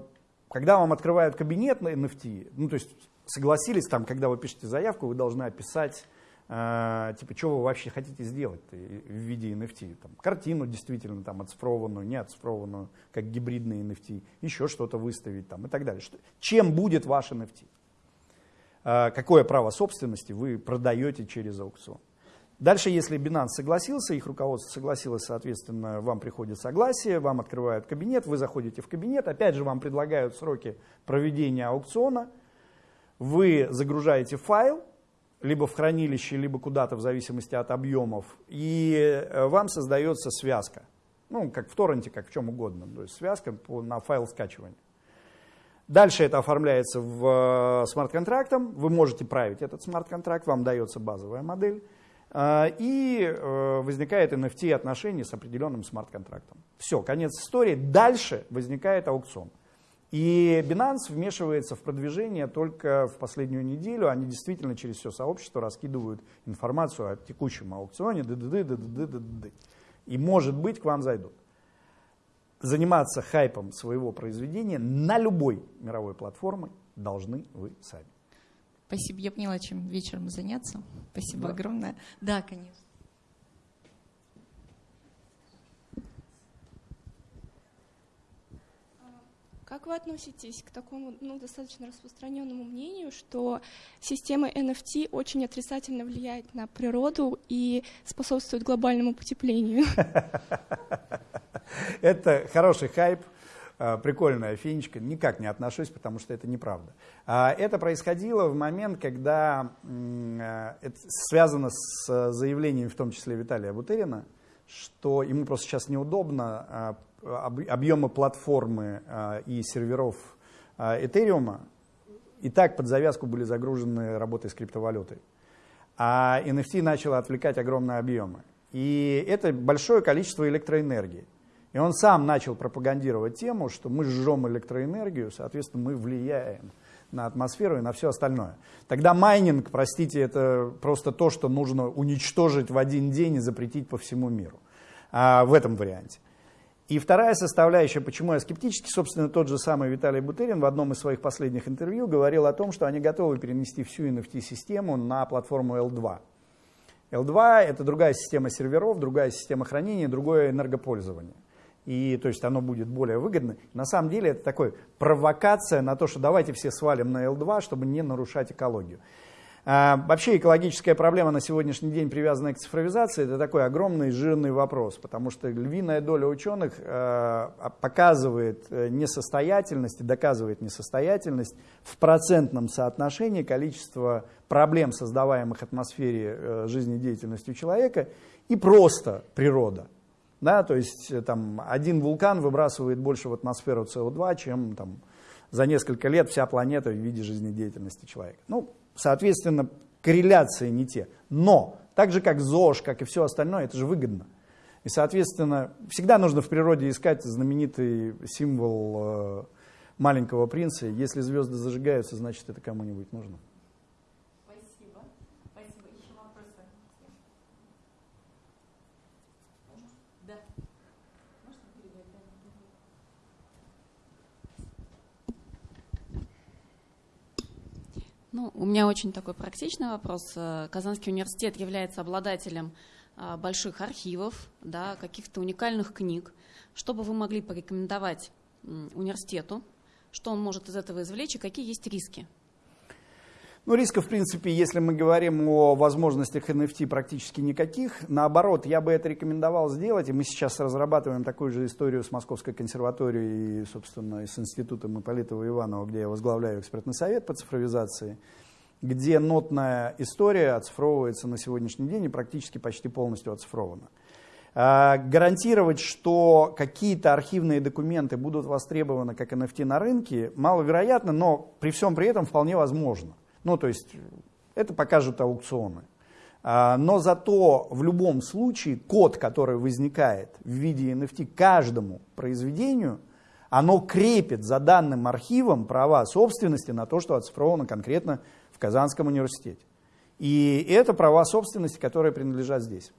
когда вам открывают кабинет на NFT, ну то есть согласились там, когда вы пишете заявку, вы должны описать, э, типа, что вы вообще хотите сделать в виде NFT. Там, картину действительно там оцифрованную, не оцифрованную, как гибридный NFT, еще что-то выставить там и так далее. Что, чем будет ваш NFT? А, какое право собственности вы продаете через аукцион. Дальше, если Binance согласился, их руководство согласилось, соответственно, вам приходит согласие, вам открывают кабинет, вы заходите в кабинет, опять же вам предлагают сроки проведения аукциона, вы загружаете файл, либо в хранилище, либо куда-то в зависимости от объемов, и э, вам создается связка. Ну, как в торренте, как в чем угодно, то есть связка на файл скачивания. Дальше это оформляется в э, смарт-контрактом, вы можете править этот смарт-контракт, вам дается базовая модель, э, и э, возникает NFT отношение с определенным смарт-контрактом. Все, конец истории. Дальше возникает аукцион. И Binance вмешивается в продвижение только в последнюю неделю. Они действительно через все сообщество раскидывают информацию о текущем аукционе. Ды -ды -ды -ды -ды -ды -ды. И может быть к вам зайдут заниматься хайпом своего произведения на любой мировой платформе должны вы сами. Спасибо, я поняла, чем вечером заняться. Спасибо да. огромное. Да, конечно. Как вы относитесь к такому ну, достаточно распространенному мнению, что система NFT очень отрицательно влияет на природу и способствует глобальному потеплению? Это хороший хайп, а, прикольная финичка, никак не отношусь, потому что это неправда. А, это происходило в момент, когда а, это связано с заявлением, в том числе Виталия Бутерина, что ему просто сейчас неудобно объемы платформы и серверов Этериума и так под завязку были загружены работой с криптовалютой. А NFT начало отвлекать огромные объемы. И это большое количество электроэнергии. И он сам начал пропагандировать тему, что мы жжем электроэнергию, соответственно, мы влияем на атмосферу и на все остальное. Тогда майнинг, простите, это просто то, что нужно уничтожить в один день и запретить по всему миру а, в этом варианте. И вторая составляющая, почему я скептически, собственно, тот же самый Виталий Бутерин в одном из своих последних интервью говорил о том, что они готовы перенести всю NFT-систему на платформу L2. L2 — это другая система серверов, другая система хранения, другое энергопользование. и то есть оно будет более выгодно. На самом деле это такой провокация на то, что давайте все свалим на L2, чтобы не нарушать экологию. А, вообще экологическая проблема на сегодняшний день, привязанная к цифровизации, это такой огромный жирный вопрос, потому что львиная доля ученых э, показывает э, несостоятельность и доказывает несостоятельность в процентном соотношении количества проблем, создаваемых атмосфере э, жизнедеятельностью человека, и просто природа. Да, то есть там, один вулкан выбрасывает больше в атмосферу СО2, чем там, за несколько лет вся планета в виде жизнедеятельности человека. Ну, Соответственно, корреляции не те. Но, так же как ЗОЖ, как и все остальное, это же выгодно. И, соответственно, всегда нужно в природе искать знаменитый символ э, маленького принца. Если звезды зажигаются, значит, это кому-нибудь нужно. Ну, у меня очень такой практичный вопрос. Э, Казанский университет является обладателем э, больших архивов, да, каких-то уникальных книг. Что бы вы могли порекомендовать университету? Что он может из этого извлечь и какие есть риски? Ну, рисков, в принципе, если мы говорим о возможностях NFT, практически никаких. Наоборот, я бы это рекомендовал сделать, и мы сейчас разрабатываем такую же историю с Московской консерваторией и, собственно, с Институтом Ипполитова Иванова, где я возглавляю экспертный совет по цифровизации, где нотная история оцифровывается на сегодняшний день и практически почти полностью оцифрована. А, гарантировать, что какие-то архивные документы будут востребованы как NFT на рынке, маловероятно, но при всем при этом вполне возможно. Ну, то есть это покажут аукционы. А, но зато в любом случае код, который возникает в виде NFT каждому произведению, оно крепит за данным архивом права собственности на то, что оцифровано конкретно в Казанском университете. И это права собственности, которые принадлежат здесь.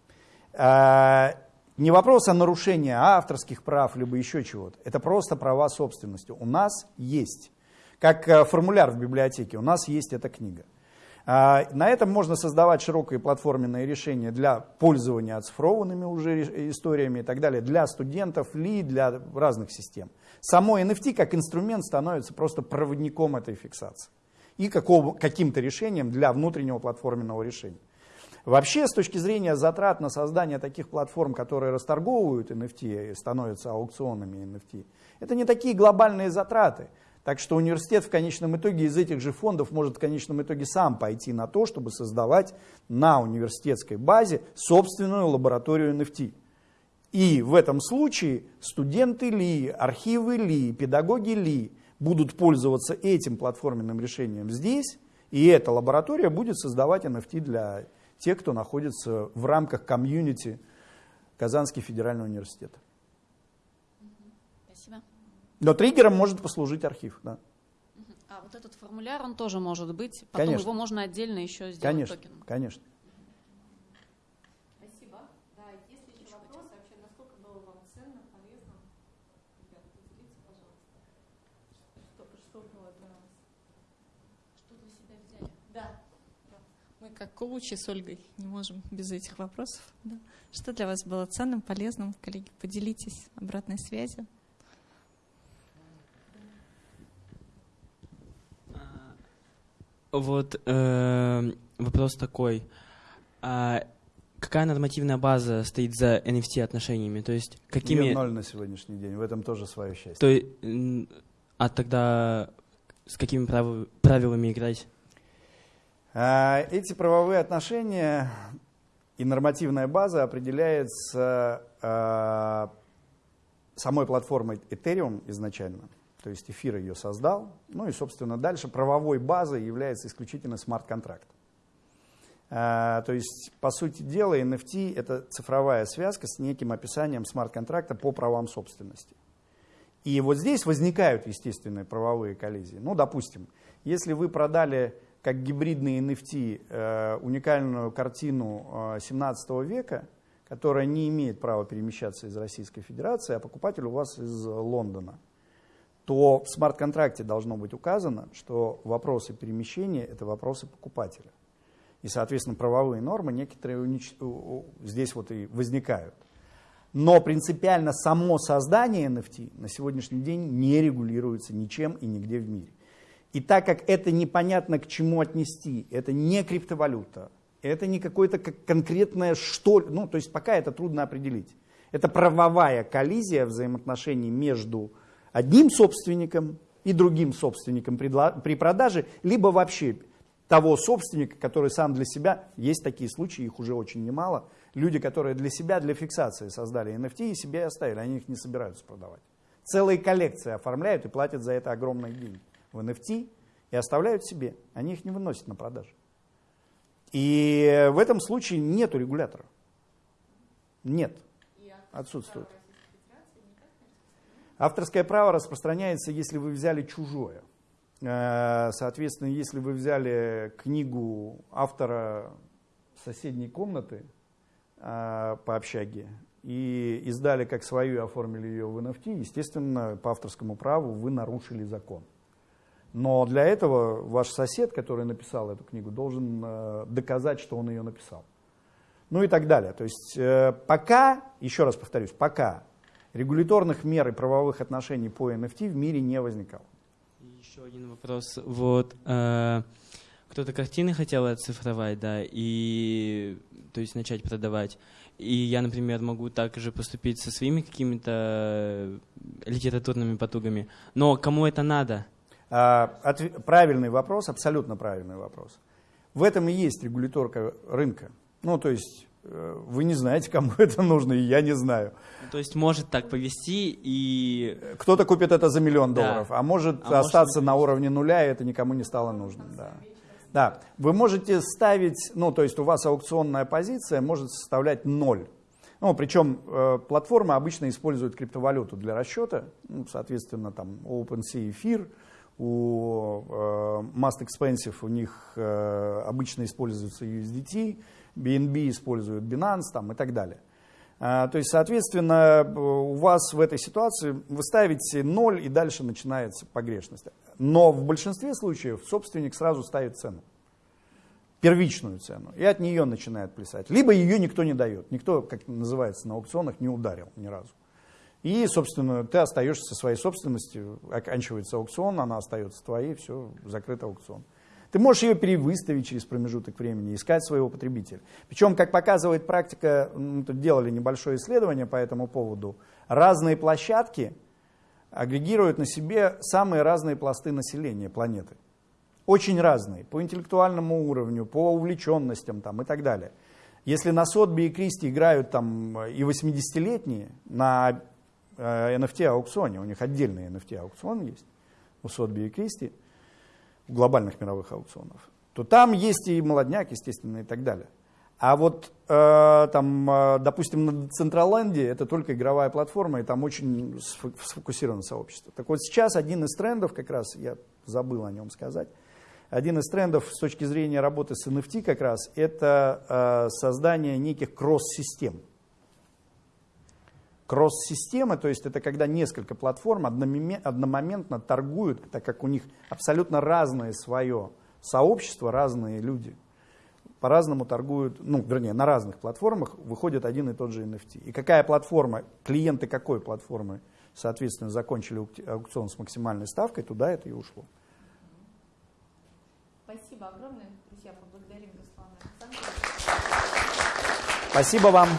А, не вопрос о нарушении авторских прав, либо еще чего-то. Это просто права собственности. У нас есть. Как э, формуляр в библиотеке, у нас есть эта книга. А, на этом можно создавать широкие платформенные решения для пользования оцифрованными уже историями и так далее, для студентов ли, для разных систем. Само NFT как инструмент становится просто проводником этой фиксации и каким-то решением для внутреннего платформенного решения. Вообще, с точки зрения затрат на создание таких платформ, которые расторговывают NFT и становятся аукционами NFT, это не такие глобальные затраты. Так что университет в конечном итоге из этих же фондов может в конечном итоге сам пойти на то, чтобы создавать на университетской базе собственную лабораторию NFT. И в этом случае студенты ли, архивы ли, педагоги ли будут пользоваться этим платформенным решением здесь, и эта лаборатория будет создавать NFT для тех, кто находится в рамках комьюнити Казанский федеральный университет. Но триггером может послужить архив, да. А вот этот формуляр, он тоже может быть, потом конечно. его можно отдельно еще сделать конечно, токеном. Конечно, Спасибо. Да, если еще вопросы, вообще, насколько было вам ценно, полезно, ребята, поделитесь, пожалуйста, что, что было для? Что для себя взяли? Да. Мы как коучи с Ольгой не можем без этих вопросов. Да. Что для вас было ценным, полезным? Коллеги, поделитесь обратной связью. Вот э, вопрос такой. А какая нормативная база стоит за NFT отношениями? То есть какими... Ее ноль на сегодняшний день, в этом тоже свое счастье. То, есть, а тогда с какими прав... правилами играть? А, эти правовые отношения и нормативная база определяется а, самой платформой Ethereum изначально то есть эфир ее создал. Ну и, собственно, дальше правовой базой является исключительно смарт-контракт. А, то есть, по сути дела, NFT — это цифровая связка с неким описанием смарт-контракта по правам собственности. И вот здесь возникают естественные правовые коллизии. Ну, допустим, если вы продали как гибридный NFT э, уникальную картину э, 17 века, которая не имеет права перемещаться из Российской Федерации, а покупатель у вас из Лондона, то в смарт-контракте должно быть указано, что вопросы перемещения – это вопросы покупателя. И, соответственно, правовые нормы некоторые унич... здесь вот и возникают. Но принципиально само создание NFT на сегодняшний день не регулируется ничем и нигде в мире. И так как это непонятно к чему отнести, это не криптовалюта, это не какое-то конкретное что, ну то есть пока это трудно определить. Это правовая коллизия взаимоотношений между одним собственником и другим собственником при продаже, либо вообще того собственника, который сам для себя, есть такие случаи, их уже очень немало, люди, которые для себя, для фиксации создали NFT и себе оставили, они их не собираются продавать. Целые коллекции оформляют и платят за это огромные деньги в NFT и оставляют себе, они их не выносят на продажу. И в этом случае нет регулятора. Нет. Отсутствует. Авторское право распространяется, если вы взяли чужое. Э, соответственно, если вы взяли книгу автора соседней комнаты э, по общаге и издали как свою и оформили ее в NFT, естественно, по авторскому праву вы нарушили закон. Но для этого ваш сосед, который написал эту книгу, должен э, доказать, что он ее написал. Ну и так далее. То есть пока, еще раз повторюсь, пока регуляторных мер и правовых отношений по NFT в мире не возникало. Еще один вопрос. Вот э, кто-то картины хотел оцифровать, да, и то есть начать продавать. И я, например, могу также поступить со своими какими-то литературными потугами. Но кому это надо? А, отв... Правильный вопрос, абсолютно правильный вопрос. В этом и есть регуляторка рынка. Ну, то есть Э, вы не знаете, кому это нужно, и я не знаю. Ну, то есть может так повести и... Кто-то купит это за миллион долларов, да. а может а остаться может... на уровне нуля, и это никому не стало нужно. Да. да, вы можете ставить, ну то есть у вас аукционная позиция может составлять ноль. Ну, причем э, платформа обычно использует криптовалюту для расчета, ну, соответственно, там OpenSea эфир, у э, Mast Expensive у них э, обычно используется USDT, BNB используют Binance там, и так далее. А, то есть, соответственно, у вас в этой ситуации вы ставите 0 и дальше начинается погрешность. Но в большинстве случаев собственник сразу ставит цену, первичную цену, и от нее начинает плясать. Либо ее никто не дает, никто, как называется на аукционах, не ударил ни разу. И, собственно, ты остаешься со своей собственностью, оканчивается аукцион, она остается твоей, все, закрыт аукцион. Ты можешь ее перевыставить через промежуток времени, искать своего потребителя. Причем, как показывает практика, мы тут делали небольшое исследование по этому поводу, разные площадки агрегируют на себе самые разные пласты населения планеты. Очень разные, по интеллектуальному уровню, по увлеченностям там, и так далее. Если на Сотби и Кристи играют там и 80-летние на э, NFT-аукционе, у них отдельный NFT-аукцион есть, у Сотби и Кристи, глобальных мировых аукционов, то там есть и молодняк, естественно, и так далее. А вот э, там, э, допустим, на Централенде это только игровая платформа, и там очень сфокусировано сообщество. Так вот сейчас один из трендов, как раз я забыл о нем сказать, один из трендов с точки зрения работы с NFT как раз это э, создание неких кросс-систем. Кросс-системы, то есть это когда несколько платформ одномоментно торгуют, так как у них абсолютно разное свое сообщество, разные люди по-разному торгуют, ну, вернее, на разных платформах выходит один и тот же NFT. И какая платформа, клиенты какой платформы, соответственно, закончили аукцион с максимальной ставкой, туда это и ушло. Спасибо огромное, друзья, поблагодарим Руслана Спасибо вам.